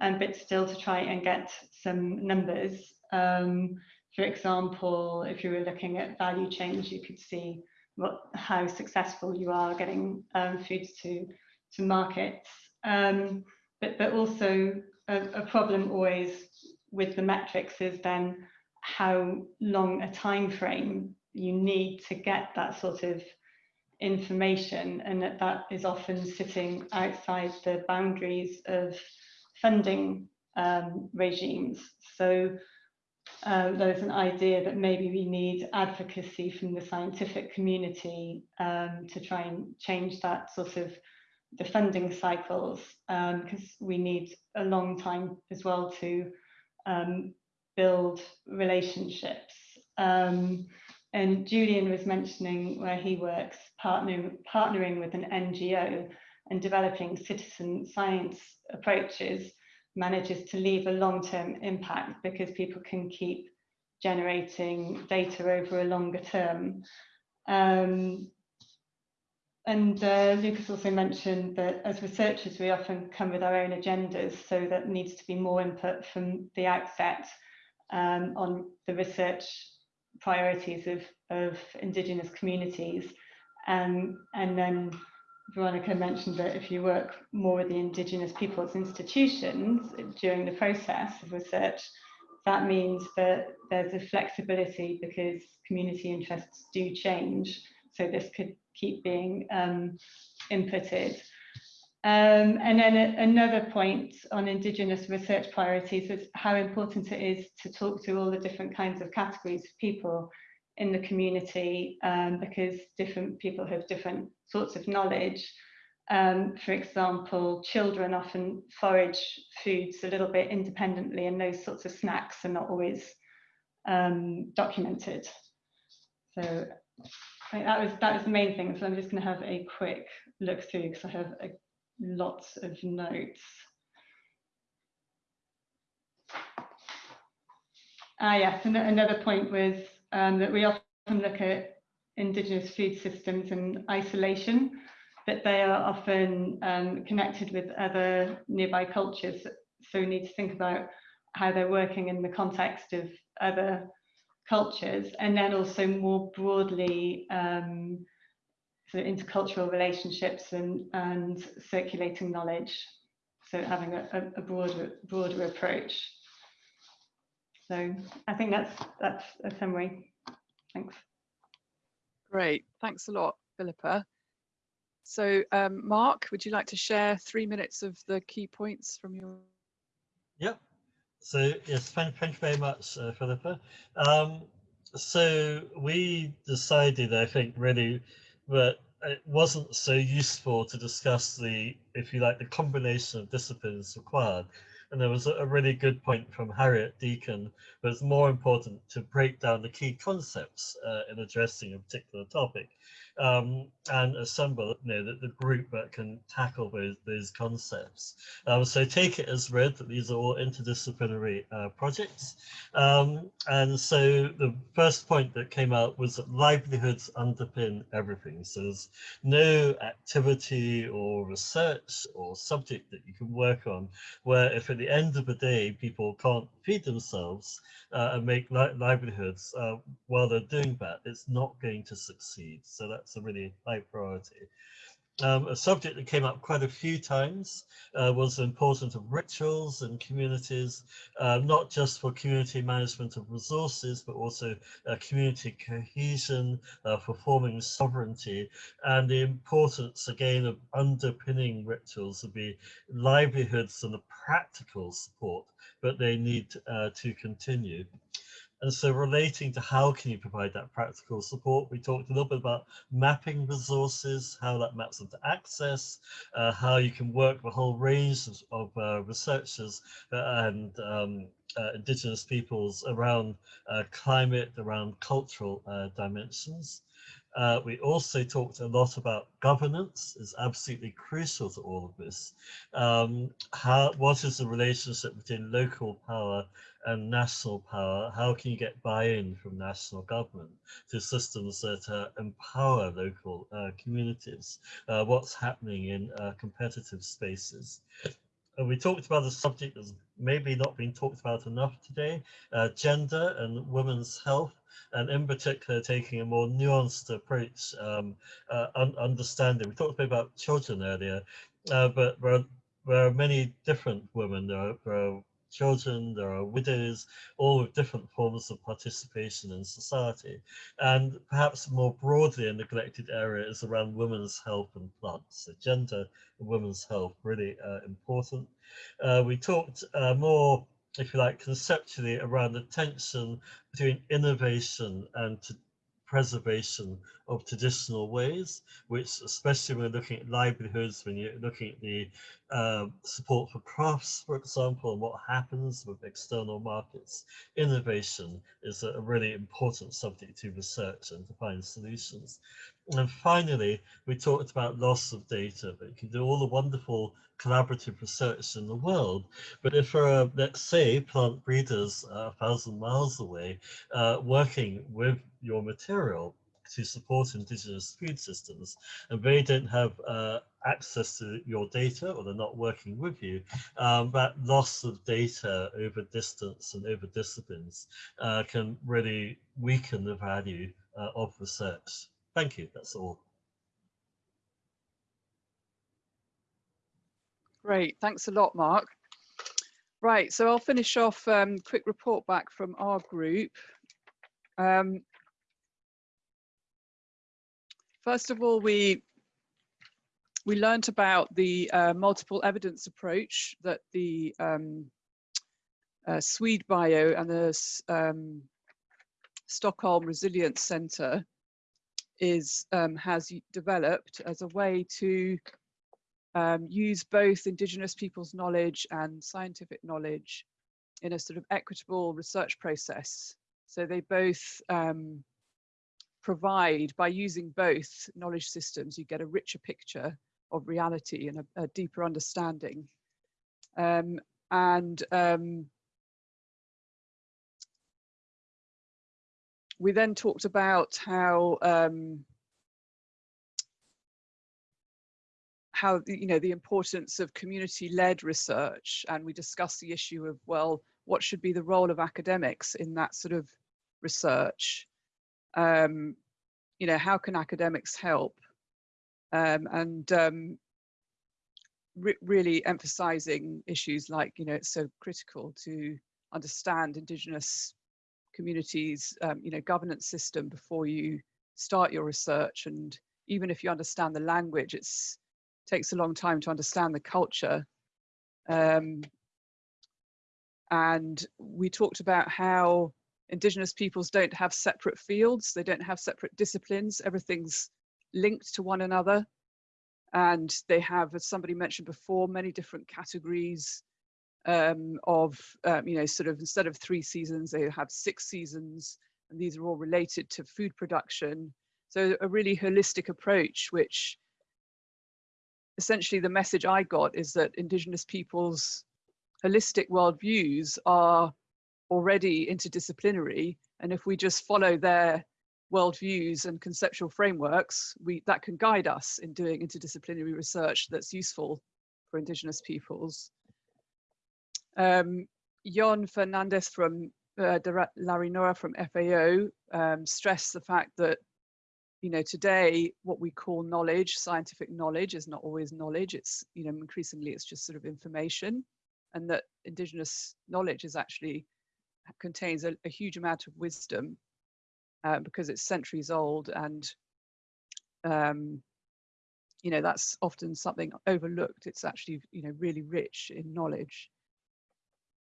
um, but still to try and get some numbers. Um, for example, if you were looking at value chains, you could see what, how successful you are getting um, foods to, to markets. Um, but, but also a, a problem always with the metrics is then how long a time frame you need to get that sort of information and that that is often sitting outside the boundaries of funding um, regimes. So uh, there's an idea that maybe we need advocacy from the scientific community um, to try and change that sort of the funding cycles because um, we need a long time as well to um, build relationships. And Julian was mentioning where he works, partnering, partnering with an NGO and developing citizen science approaches manages to leave a long-term impact because people can keep generating data over a longer term. Um, and uh, Lucas also mentioned that as researchers, we often come with our own agendas, so that needs to be more input from the outset um, on the research priorities of, of Indigenous communities. Um, and then Veronica mentioned that if you work more with the Indigenous peoples institutions during the process of research, that means that there's a flexibility because community interests do change. So this could keep being um, inputted. Um, and then a, another point on Indigenous research priorities is how important it is to talk to all the different kinds of categories of people in the community um, because different people have different sorts of knowledge. Um, for example, children often forage foods a little bit independently and those sorts of snacks are not always um, documented. So that was that was the main thing. So I'm just going to have a quick look through because I have a lots of notes. Ah, yes, and another point was um, that we often look at Indigenous food systems in isolation, but they are often um, connected with other nearby cultures. So we need to think about how they're working in the context of other cultures, and then also more broadly um, sort of intercultural relationships and, and circulating knowledge. So having a, a broader, broader approach. So I think that's that's a summary. Thanks. Great, thanks a lot, Philippa. So um, Mark, would you like to share three minutes of the key points from your? Yep. So yes, thank, thank you very much, uh, Philippa. Um, so we decided, I think, really that it wasn't so useful to discuss the, if you like, the combination of disciplines required. And there was a really good point from Harriet Deacon, but it's more important to break down the key concepts uh, in addressing a particular topic um, and assemble you know, the, the, group that can tackle those, those concepts. Um, so take it as read that these are all interdisciplinary uh, projects. Um, and so the first point that came out was that livelihoods underpin everything. So there's no activity or research or subject that you can work on where if at the end of the day people can't feed themselves uh, and make li livelihoods uh, while they're doing that, it's not going to succeed. So that that's a really high priority. Um, a subject that came up quite a few times uh, was the importance of rituals and communities, uh, not just for community management of resources, but also uh, community cohesion, uh, for forming sovereignty, and the importance again of underpinning rituals would be livelihoods and the practical support that they need uh, to continue. And so relating to how can you provide that practical support, we talked a little bit about mapping resources, how that maps into access, uh, how you can work with a whole range of, of uh, researchers uh, and um, uh, indigenous peoples around uh, climate, around cultural uh, dimensions. Uh, we also talked a lot about governance is absolutely crucial to all of this. Um, how, what is the relationship between local power and national power, how can you get buy-in from national government to systems that uh, empower local uh, communities? Uh, what's happening in uh, competitive spaces? We talked about a subject that's maybe not been talked about enough today, uh, gender and women's health, and in particular taking a more nuanced approach, um, uh, un understanding. We talked a bit about children earlier, uh, but there are, there are, many different women. There are, there are children, there are widows, all with different forms of participation in society. And perhaps more broadly a neglected area is around women's health and plants. So gender and women's health really uh, important. Uh, we talked uh, more, if you like, conceptually around the tension between innovation and preservation of traditional ways, which especially when looking at livelihoods, when you're looking at the uh, support for crafts, for example, and what happens with external markets, innovation is a really important subject to research and to find solutions. And finally, we talked about loss of data, but you can do all the wonderful collaborative research in the world. But if there are, let's say, plant breeders uh, a thousand miles away uh, working with your material to support indigenous food systems, and they don't have uh, access to your data or they're not working with you, um, that loss of data over distance and over disciplines uh, can really weaken the value uh, of research. Thank you. That's all. Great. Thanks a lot, Mark. Right. So I'll finish off um, quick report back from our group. Um, first of all, we we learned about the uh, multiple evidence approach that the um, uh, SwedBio and the um, Stockholm Resilience Centre is um, has developed as a way to um, use both indigenous people's knowledge and scientific knowledge in a sort of equitable research process. So they both um, provide, by using both knowledge systems, you get a richer picture of reality and a, a deeper understanding. Um, and um, we then talked about how um, how you know the importance of community-led research, and we discussed the issue of well, what should be the role of academics in that sort of research? Um, you know, how can academics help? Um, and um, re really emphasizing issues like you know it's so critical to understand Indigenous communities, um, you know, governance system before you start your research. And even if you understand the language, it's takes a long time to understand the culture. Um, and we talked about how indigenous peoples don't have separate fields, they don't have separate disciplines, everything's linked to one another. And they have, as somebody mentioned before, many different categories um, of, um, you know, sort of instead of three seasons, they have six seasons, and these are all related to food production. So a really holistic approach, which essentially the message I got is that indigenous peoples' holistic worldviews are already interdisciplinary. And if we just follow their worldviews and conceptual frameworks, we, that can guide us in doing interdisciplinary research that's useful for indigenous peoples. Um, Jon Fernandez from uh, Larrinoa from FAO um, stressed the fact that, you know, today what we call knowledge, scientific knowledge, is not always knowledge. It's, you know, increasingly it's just sort of information, and that indigenous knowledge is actually contains a, a huge amount of wisdom uh, because it's centuries old and um, you know that's often something overlooked. It's actually you know really rich in knowledge.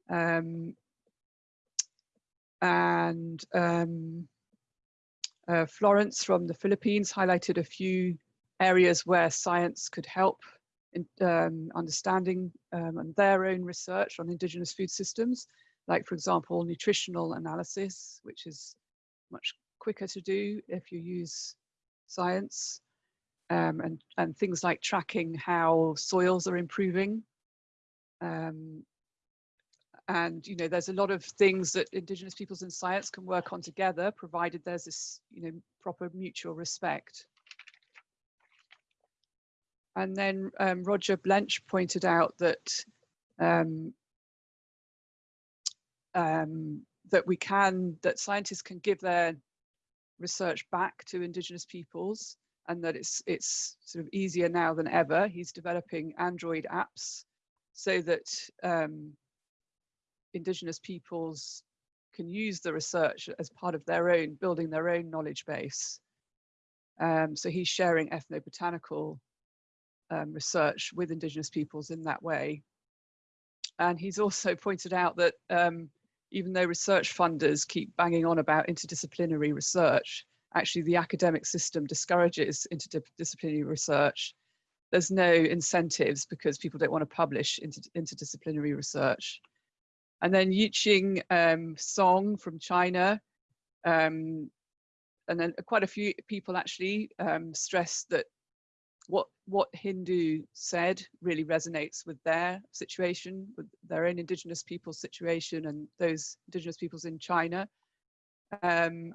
Um, and um, uh, Florence from the Philippines highlighted a few areas where science could help in um, understanding um, and their own research on indigenous food systems, like for example, nutritional analysis, which is much quicker to do if you use science, um, and, and things like tracking how soils are improving. Um, and you know there's a lot of things that indigenous peoples in science can work on together provided there's this you know proper mutual respect. And then um, roger blench pointed out that um, um, that we can, that scientists can give their research back to indigenous peoples and that it's it's sort of easier now than ever. He's developing Android apps so that um, indigenous peoples can use the research as part of their own, building their own knowledge base. Um, so he's sharing ethnobotanical um, research with indigenous peoples in that way. And he's also pointed out that um, even though research funders keep banging on about interdisciplinary research, actually the academic system discourages interdisciplinary research. There's no incentives because people don't want to publish inter interdisciplinary research. And then Yiqing um, Song from China, um, and then quite a few people actually um, stressed that what what Hindou said really resonates with their situation, with their own indigenous people's situation and those indigenous peoples in China. Um,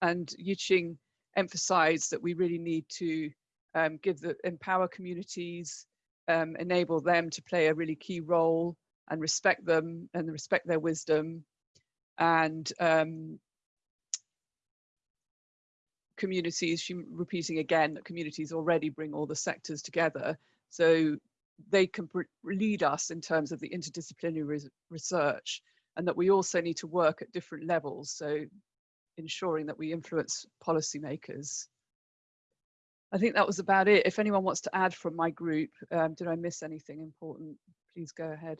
and Yiqing emphasized that we really need to um, give the empower communities, um, enable them to play a really key role and respect them and respect their wisdom and um, communities, she repeating again that communities already bring all the sectors together. So they can lead us in terms of the interdisciplinary research and that we also need to work at different levels. So ensuring that we influence policymakers. I think that was about it. If anyone wants to add from my group, um, did I miss anything important? Please go ahead.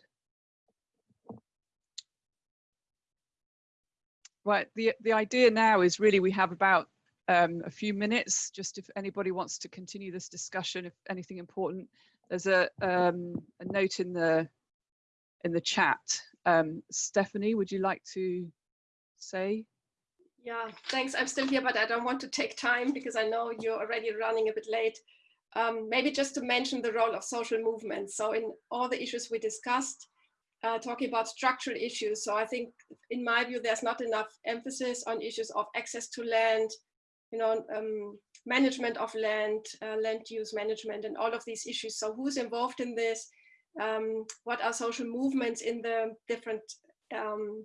Right, the, the idea now is really we have about um, a few minutes, just if anybody wants to continue this discussion, if anything important. There's a, um, a note in the in the chat. Um, Stephanie, would you like to say? Yeah, thanks. I'm still here, but I don't want to take time because I know you're already running a bit late. Um, maybe just to mention the role of social movements. So in all the issues we discussed, uh, talking about structural issues. So I think, in my view, there's not enough emphasis on issues of access to land, you know, um, management of land, uh, land use management, and all of these issues. So who's involved in this? Um, what are social movements in the different um,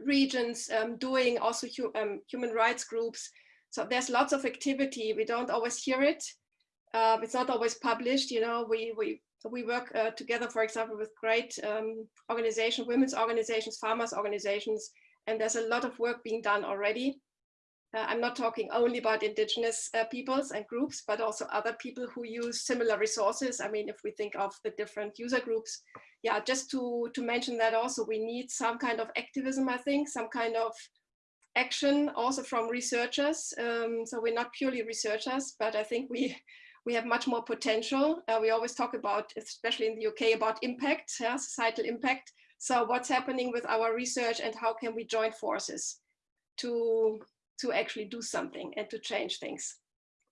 regions um, doing? Also hu um, human rights groups. So there's lots of activity. We don't always hear it. Uh, it's not always published. You know, we we we work uh, together, for example, with great organizations, women's organizations, farmers organizations, and there's a lot of work being done already. Uh, I'm not talking only about indigenous uh, peoples and groups, but also other people who use similar resources. I mean, if we think of the different user groups, yeah, just to, to mention that also we need some kind of activism, I think, some kind of action also from researchers. Um, so we're not purely researchers, but I think we, we have much more potential. Uh, we always talk about, especially in the UK, about impact, yeah, societal impact. So what's happening with our research and how can we join forces to to actually do something and to change things.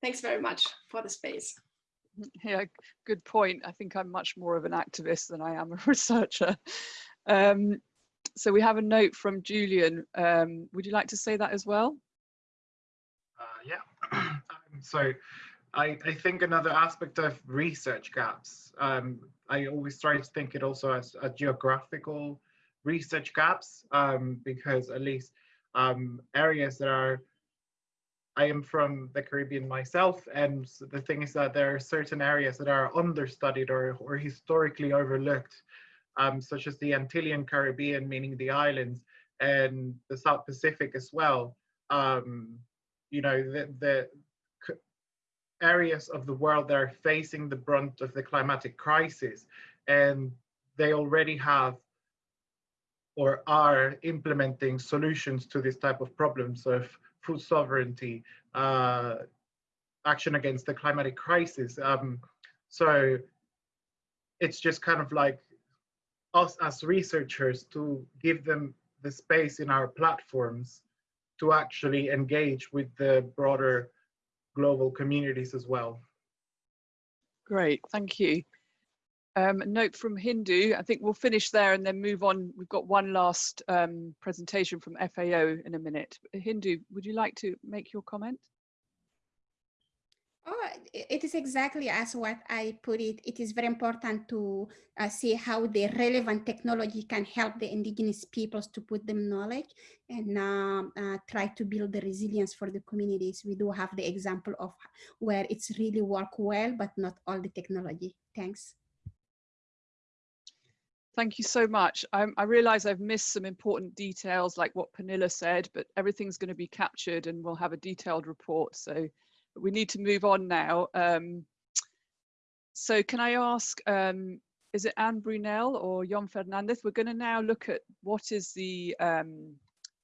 Thanks very much for the space. Yeah, good point. I think I'm much more of an activist than I am a researcher. Um, so we have a note from Julian. Um, would you like to say that as well? Uh, yeah. Um, so I, I, think another aspect of research gaps, um, I always try to think it also as a geographical research gaps um, because at least um, areas that are I am from the Caribbean myself, and the thing is that there are certain areas that are understudied or, or historically overlooked, um, such as the Antillean Caribbean, meaning the islands, and the South Pacific as well. Um, you know, the, the areas of the world that are facing the brunt of the climatic crisis, and they already have or are implementing solutions to this type of problems of food sovereignty, uh, action against the climatic crisis. Um, so it's just kind of like us as researchers to give them the space in our platforms to actually engage with the broader global communities as well. Great, thank you. Um, note from Hindou, I think we'll finish there and then move on. We've got one last um, presentation from FAO in a minute. Hindou, would you like to make your comment? Oh, it is exactly as what I put it. It is very important to uh, see how the relevant technology can help the indigenous peoples to put them knowledge and uh, uh, try to build the resilience for the communities. We do have the example of where it's really work well, but not all the technology. Thanks. Thank you so much. I, I realize I've missed some important details like what Pernilla said, but everything's going to be captured and we'll have a detailed report. So we need to move on now. Um, so can I ask, um, is it Anne Brunel or Yon Fernandez? We're going to now look at what is the, um,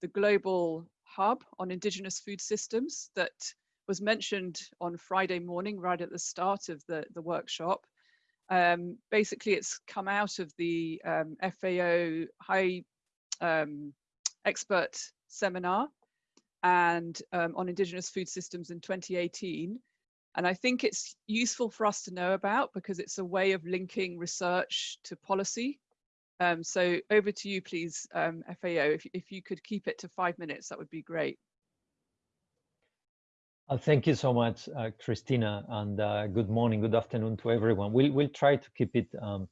the global hub on indigenous food systems that was mentioned on Friday morning, right at the start of the, the workshop. Um, basically, it's come out of the um, FAO high um, expert seminar and um, on indigenous food systems in 2018. And I think it's useful for us to know about because it's a way of linking research to policy. Um, so over to you, please, FAO. If, if you could keep it to five minutes, that would be great. Uh, thank you so much, uh, Krystyna, and uh, good morning, good afternoon to everyone. We'll we'll try to keep it um,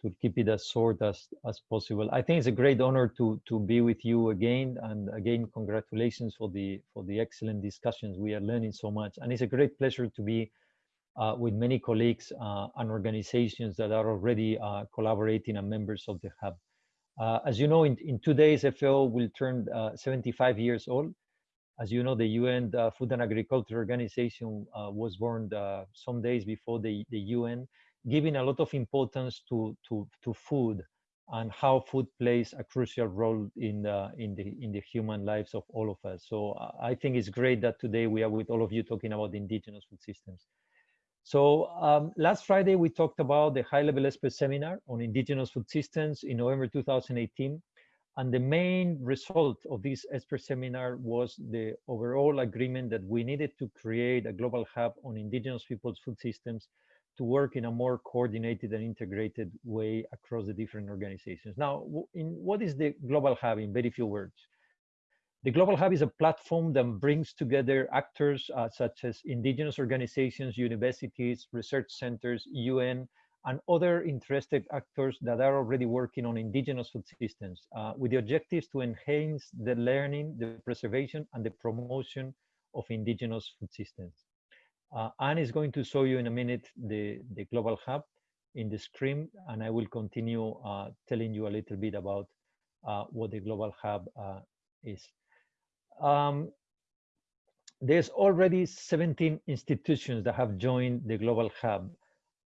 to keep it as short as as possible. I think it's a great honor to to be with you again, and again, congratulations for the for the excellent discussions. We are learning so much, and it's a great pleasure to be uh, with many colleagues uh, and organizations that are already uh, collaborating and members of the hub. as you know, in in two days, FAO will turn 75 years old. As you know, the UN uh, Food and Agriculture Organization uh, was born uh, some days before the, the UN, giving a lot of importance to, to, to food and how food plays a crucial role in the, in, the, in the human lives of all of us. So I think it's great that today we are with all of you talking about indigenous food systems. So um, last Friday, we talked about the high-level expert seminar on indigenous food systems in November 2018. And the main result of this expert seminar was the overall agreement that we needed to create a global hub on indigenous people's food systems to work in a more coordinated and integrated way across the different organizations. Now, in what is the global hub in very few words? The Global Hub is a platform that brings together actors uh, such as indigenous organizations, universities, research centers, UN, and other interested actors that are already working on indigenous food systems uh, with the objectives to enhance the learning, the preservation, and the promotion of indigenous food systems. Uh, Anne is going to show you in a minute the, the Global Hub in the screen, and I will continue uh, telling you a little bit about uh, what the Global Hub uh, is. Um, there's already 17 institutions that have joined the Global Hub.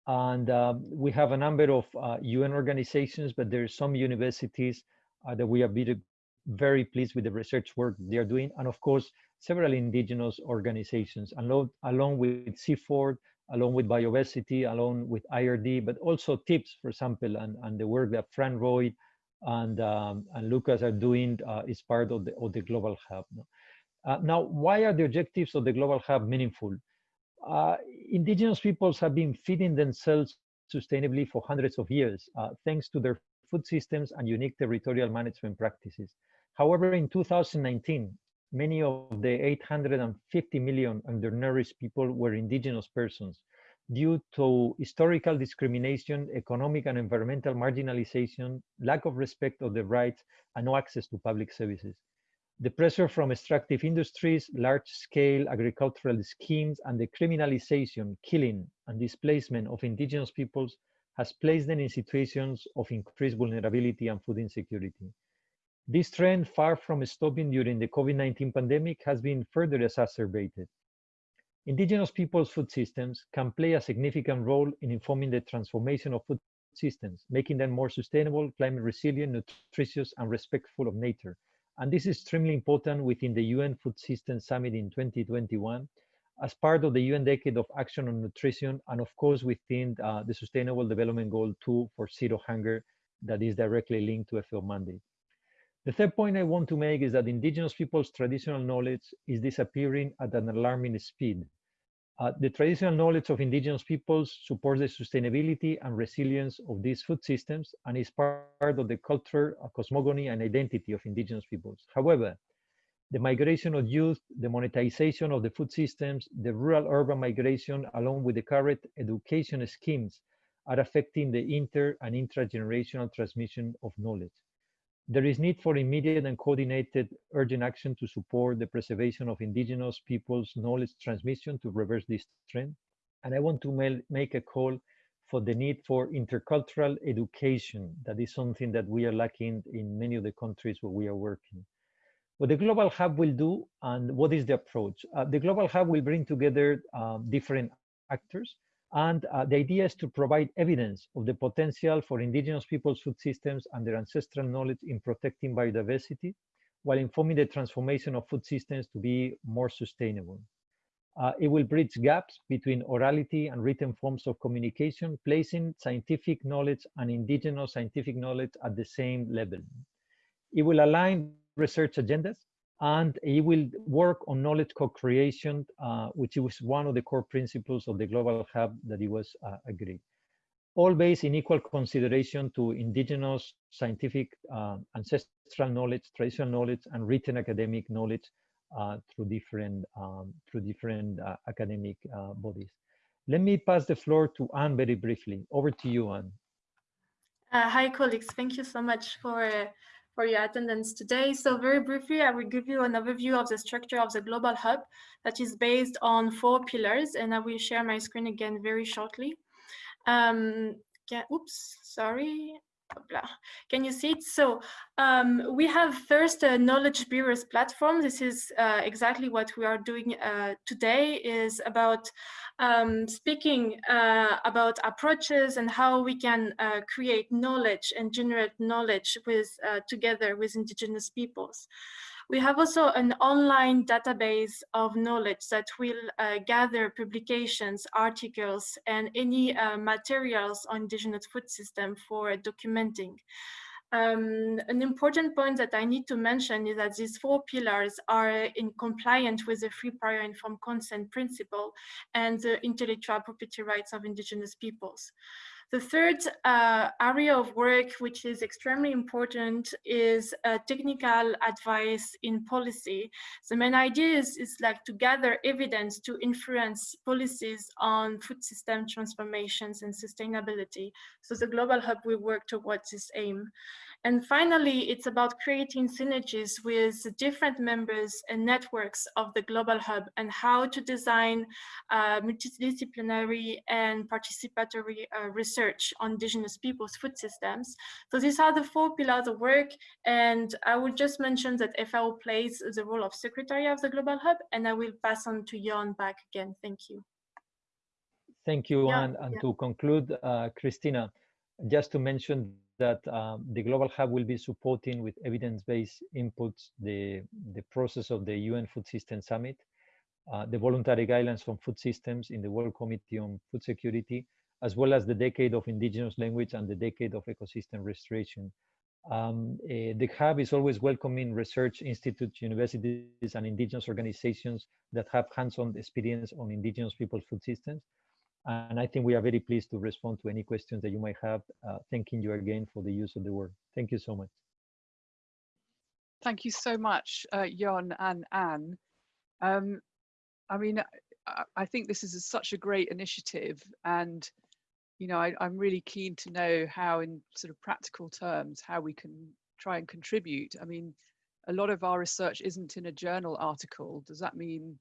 And um, we have a number of uh, UN organizations, but there are some universities uh, that we are very, pleased with the research work they are doing. And of course, several indigenous organizations, along, along with CIFOR, along with Biodiversity, along with IRD, but also TIPS, for example, and, and the work that Phrang Roy and, um, and Lucas are doing uh, is part of the, of the Global Hub. Uh, now, why are the objectives of the Global Hub meaningful? uh, indigenous peoples have been feeding themselves sustainably for hundreds of years, uh, thanks to their food systems and unique territorial management practices. However, in 2019, many of the 850 million undernourished people were indigenous persons due to historical discrimination, economic and environmental marginalization, lack of respect of the rights, and no access to public services. The pressure from extractive industries, large-scale agricultural schemes, and the criminalization, killing, and displacement of indigenous peoples has placed them in situations of increased vulnerability and food insecurity. This trend, far from stopping during the COVID-19 pandemic, has been further exacerbated. Indigenous peoples' food systems can play a significant role in informing the transformation of food systems, making them more sustainable, climate resilient, nutritious, and respectful of nature, and this is extremely important within the UN Food System Summit in 2021 as part of the UN Decade of Action on Nutrition, and of course within uh, the Sustainable Development Goal 2 for Zero Hunger that is directly linked to FAO mandate. The third point I want to make is that indigenous people's traditional knowledge is disappearing at an alarming speed. Uh, the traditional knowledge of indigenous peoples supports the sustainability and resilience of these food systems and is part of the culture, cosmogony, and identity of indigenous peoples. However, the migration of youth, the monetization of the food systems, the rural-urban migration, along with the current education schemes, are affecting the inter and intra-generational transmission of knowledge. There is need for immediate and coordinated urgent action to support the preservation of indigenous peoples' knowledge transmission to reverse this trend. And I want to make a call for the need for intercultural education. That is something that we are lacking in many of the countries where we are working. What the Global Hub will do and what is the approach? Uh, the Global Hub will bring together um, different actors and uh, the idea is to provide evidence of the potential for indigenous people's food systems and their ancestral knowledge in protecting biodiversity while informing the transformation of food systems to be more sustainable. Uh, it will bridge gaps between orality and written forms of communication, placing scientific knowledge and indigenous scientific knowledge at the same level. It will align research agendas, and he will work on knowledge co-creation, uh, which was one of the core principles of the Global Hub that he was uh, agreed. All based in equal consideration to indigenous scientific uh, ancestral knowledge, traditional knowledge, and written academic knowledge uh, through different um, through different uh, academic uh, bodies. Let me pass the floor to Anne very briefly. Over to you, Anne. hi, colleagues. Thank you so much for for your attendance today. So very briefly, I will give you an overview of the structure of the Global Hub that is based on four pillars, and I will share my screen again very shortly. Um, oops, sorry. Can you see it? So um, we have first a knowledge bearers platform. This is uh, exactly what we are doing uh, today is about um, speaking uh, about approaches and how we can uh, create knowledge and generate knowledge with uh, together with indigenous peoples. We have also an online database of knowledge that will uh, gather publications, articles, and any uh, materials on indigenous food system for documenting. Um, an important point that I need to mention is that these four pillars are in compliant with the free prior informed consent principle and the intellectual property rights of indigenous peoples. The third uh, area of work, which is extremely important, is uh, technical advice in policy. The main idea is, is like to gather evidence to influence policies on food system transformations and sustainability. So the Global Hub will work towards this aim. And finally, it's about creating synergies with different members and networks of the Global Hub and how to design uh, multidisciplinary and participatory uh, research on indigenous people's food systems. So these are the four pillars of work. And I will just mention that FAO plays the role of secretary of the Global Hub, and I will pass on to Jan back again. Thank you. Thank you, yeah, and, and yeah. to conclude, uh, Krystyna, just to mention that um, the Global Hub will be supporting with evidence-based inputs the, the process of the UN Food System Summit, uh, the voluntary guidelines from food systems in the World Committee on Food Security, as well as the Decade of Indigenous Language and the Decade of Ecosystem Restoration. Um, uh, the Hub is always welcoming research institutes, universities, and indigenous organizations that have hands-on experience on indigenous people's food systems and I think we are very pleased to respond to any questions that you might have. Uh, thanking you again for the use of the word. Thank you so much. Thank you so much, uh, and Anne. Um, I mean, I, I, think this is a, such a great initiative and you know, I, I'm really keen to know how in sort of practical terms, how we can try and contribute. I mean, a lot of our research isn't in a journal article. Does that mean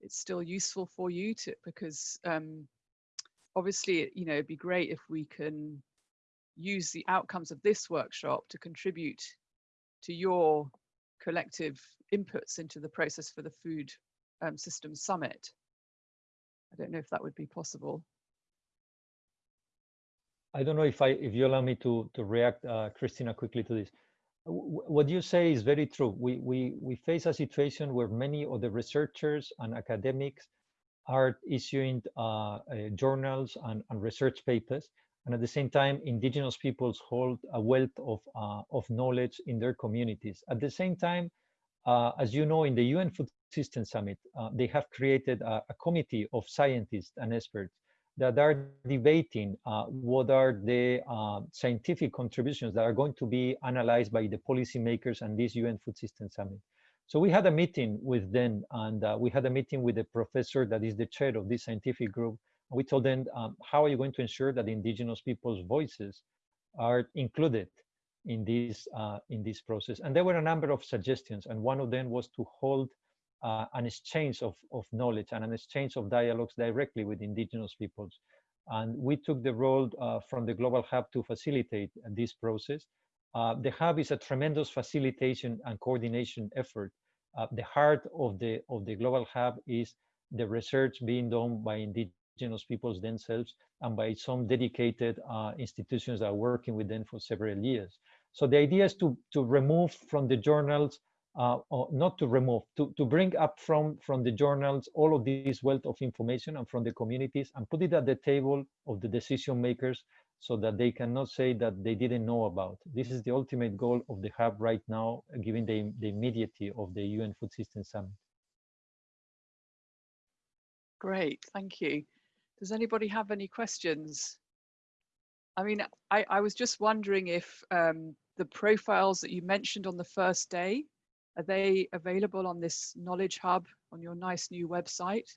it's still useful for you to, because um, obviously, you know, it'd be great if we can use the outcomes of this workshop to contribute to your collective inputs into the process for the Food um, Systems Summit. I don't know if that would be possible. I don't know if I if you allow me to to react, uh, Krystyna, quickly to this. W what you say is very true. We we we face a situation where many of the researchers and academics are issuing uh, uh, journals and, and, research papers. And at the same time, indigenous peoples hold a wealth of, uh, of knowledge in their communities. At the same time, uh, as you know, in the UN Food System Summit, uh, they have created a, a, committee of scientists and experts that are debating uh, what are the scientific contributions that are going to be analyzed by the policymakers and this UN Food System Summit. So we had a meeting with them and uh, we had a meeting with the professor that is the chair of this scientific group. We told them, um, how are you going to ensure that indigenous people's voices are included in this, uh, in this process? And there were a number of suggestions. And one of them was to hold uh, an exchange of, of knowledge and an exchange of dialogues directly with indigenous peoples. And we took the role uh, from the Global Hub to facilitate this process. Uh, the Hub is a tremendous facilitation and coordination effort. Uh, the heart of the, of the Global Hub is the research being done by indigenous peoples themselves and by some dedicated uh, institutions that are working with them for several years. So the idea is to, to remove from the journals uh, not to remove, to, to bring up from, from the journals all of this wealth of information and from the communities and put it at the table of the decision makers so that they cannot say that they didn't know about. This is the ultimate goal of the hub right now, given the, the immediacy of the UN Food Systems Summit. Great, thank you. Does anybody have any questions? I mean, I, I was just wondering if um, the profiles that you mentioned on the first day, are they available on this Knowledge Hub on your nice new website?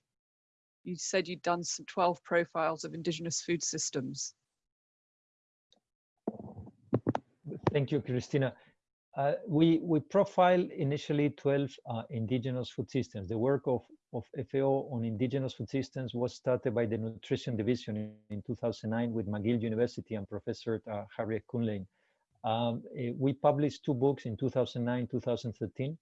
You said you'd done some 12 profiles of indigenous food systems. Thank you, Krystyna. Uh, we, we profiled initially 12 uh, indigenous food systems. The work of, of FAO on indigenous food systems was started by the Nutrition Division in, in 2009 with McGill University and Professor uh, Harriet Kuhnlein. Um, uh, we published two books in 2009, 2013.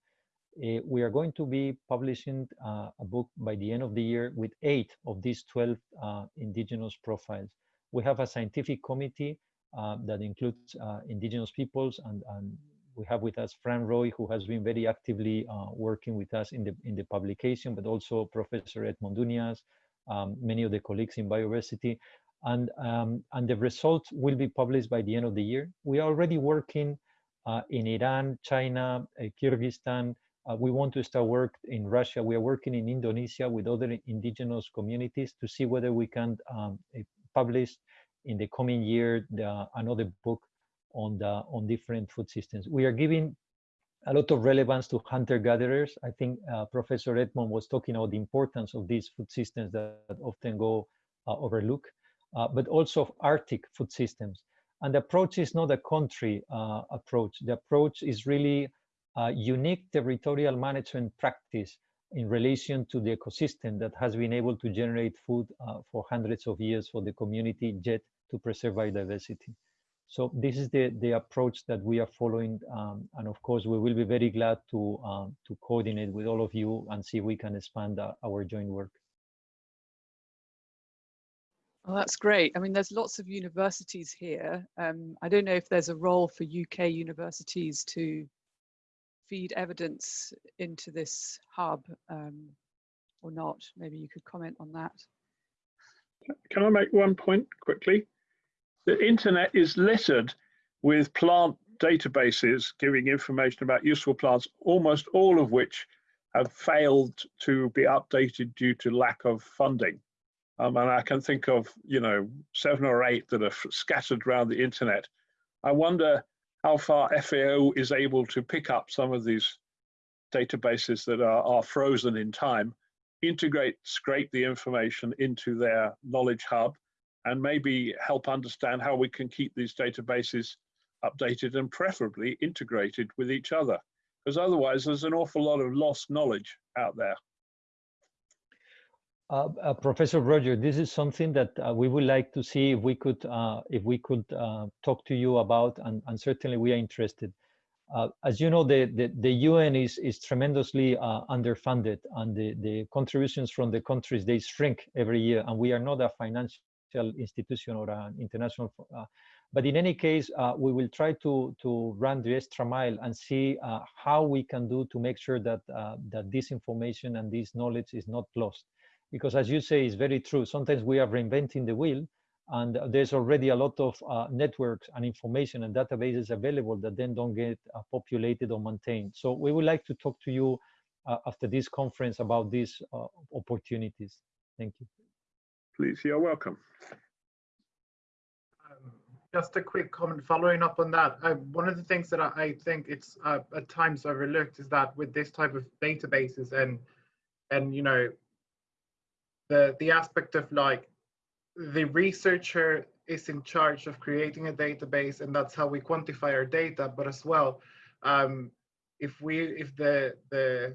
Uh, we are going to be publishing uh, a book by the end of the year with eight of these 12 uh, indigenous profiles. We have a scientific committee uh, that includes uh, indigenous peoples and, and, we have with us Phrang Roy, who has been very actively working with us in the, in the publication, but also Professor Edmond Dounias, um, many of the colleagues in biodiversity and um, and the result will be published by the end of the year. We are already working uh, in Iran, China, uh, Kyrgyzstan. Uh, we want to start work in Russia. We are working in Indonesia with other indigenous communities to see whether we can um, eh, publish in the coming year the, another book on the on different food systems. We are giving a lot of relevance to hunter-gatherers. I think uh, Professor Edmond was talking about the importance of these food systems that, often go uh, overlooked uh, but also Arctic food systems. And the approach is not a country uh, approach. The approach is really a unique territorial management practice in relation to the ecosystem that has been able to generate food uh, for hundreds of years for the community, yet to preserve biodiversity. So this is the, the approach that we are following. Um, and of course, we will be very glad to, um, to coordinate with all of you and see if we can expand uh, our joint work. Well, that's great. I mean, there's lots of universities here. Um, I don't know if there's a role for UK universities to feed evidence into this hub um, or not. Maybe you could comment on that. Can I make one point quickly? The internet is littered with plant databases giving information about useful plants, almost all of which have failed to be updated due to lack of funding. Um, and I can think of, you know, seven or eight that are scattered around the internet. I wonder how far FAO is able to pick up some of these databases that are, are frozen in time, integrate, scrape the information into their knowledge hub, and maybe help understand how we can keep these databases updated and preferably integrated with each other. Because otherwise there's an awful lot of lost knowledge out there. Uh, uh, Professor Roger, this is something that uh, we would like to see if we could uh, if we could uh, talk to you about, and, and certainly we are interested. Uh, as you know, the, the, the UN is is tremendously underfunded, and the the contributions from the countries they shrink every year, and we are not a financial institution or an international. but in any case, we will try to to run the extra mile and see how we can do to make sure that that this information and this knowledge is not lost because as you say, it's very true. Sometimes we are reinventing the wheel and there's already a lot of uh, networks and information and databases available that then don't get uh, populated or maintained. So we would like to talk to you uh, after this conference about these uh, opportunities. Thank you. Please, you're welcome. Um, just a quick comment following up on that. Uh, one of the things that I, I think it's uh, at times overlooked is that with this type of databases and and you know the the aspect of like the researcher is in charge of creating a database and that's how we quantify our data but as well um, if we if the the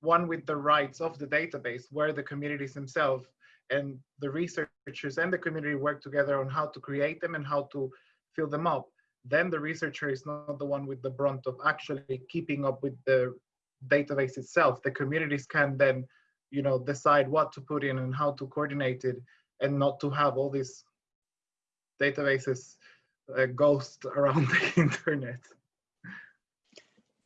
one with the rights of the database where the communities themselves and the researchers and the community work together on how to create them and how to fill them up then the researcher is not the one with the brunt of actually keeping up with the database itself the communities can then you know decide what to put in and how to coordinate it and not to have all these databases uh, ghost around the internet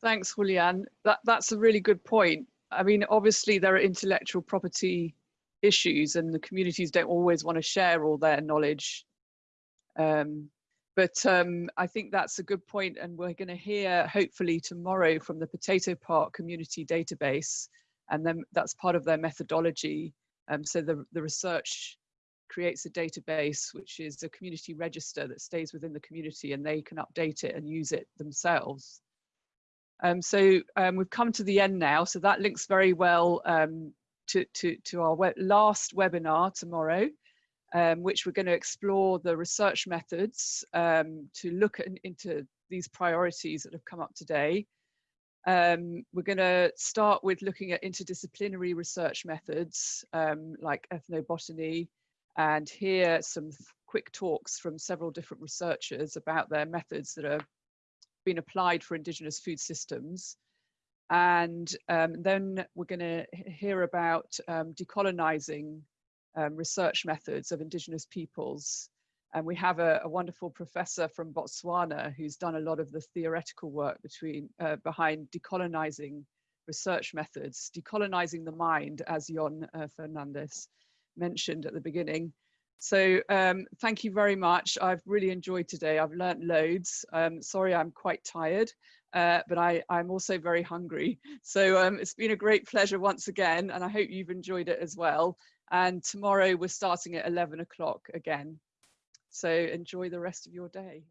Thanks, Julian. That, that's a really good point. I mean, obviously there are intellectual property issues and the communities don't always want to share all their knowledge. Um, but um, I think that's a good point and we're going to hear hopefully tomorrow from the Potato Park Community Database and then that's part of their methodology. Um, so the, the research creates a database which is a community register that stays within the community and they can update it and use it themselves. Um, so um, we've come to the end now, so that links very well um, to, to, to, our we last webinar tomorrow, um, which we're going to explore the research methods um, to look at, into these priorities that have come up today. Um, we're going to start with looking at interdisciplinary research methods like ethnobotany and hear some quick talks from several different researchers about their methods that are been applied for indigenous food systems. And um, then we're going to hear about um, decolonizing um, research methods of indigenous peoples. And we have a, a, wonderful professor from Botswana who's done a lot of the theoretical work between uh, behind decolonizing research methods, decolonizing the mind, as Yon uh, Fernandez mentioned at the beginning. So um, thank you very much. I've really enjoyed today. I've learnt loads. Um, sorry, I'm quite tired, uh, but I, I'm also very hungry. So um, it's been a great pleasure once again, and I hope you've enjoyed it as well. And tomorrow we're starting at 11 o'clock again. So enjoy the rest of your day.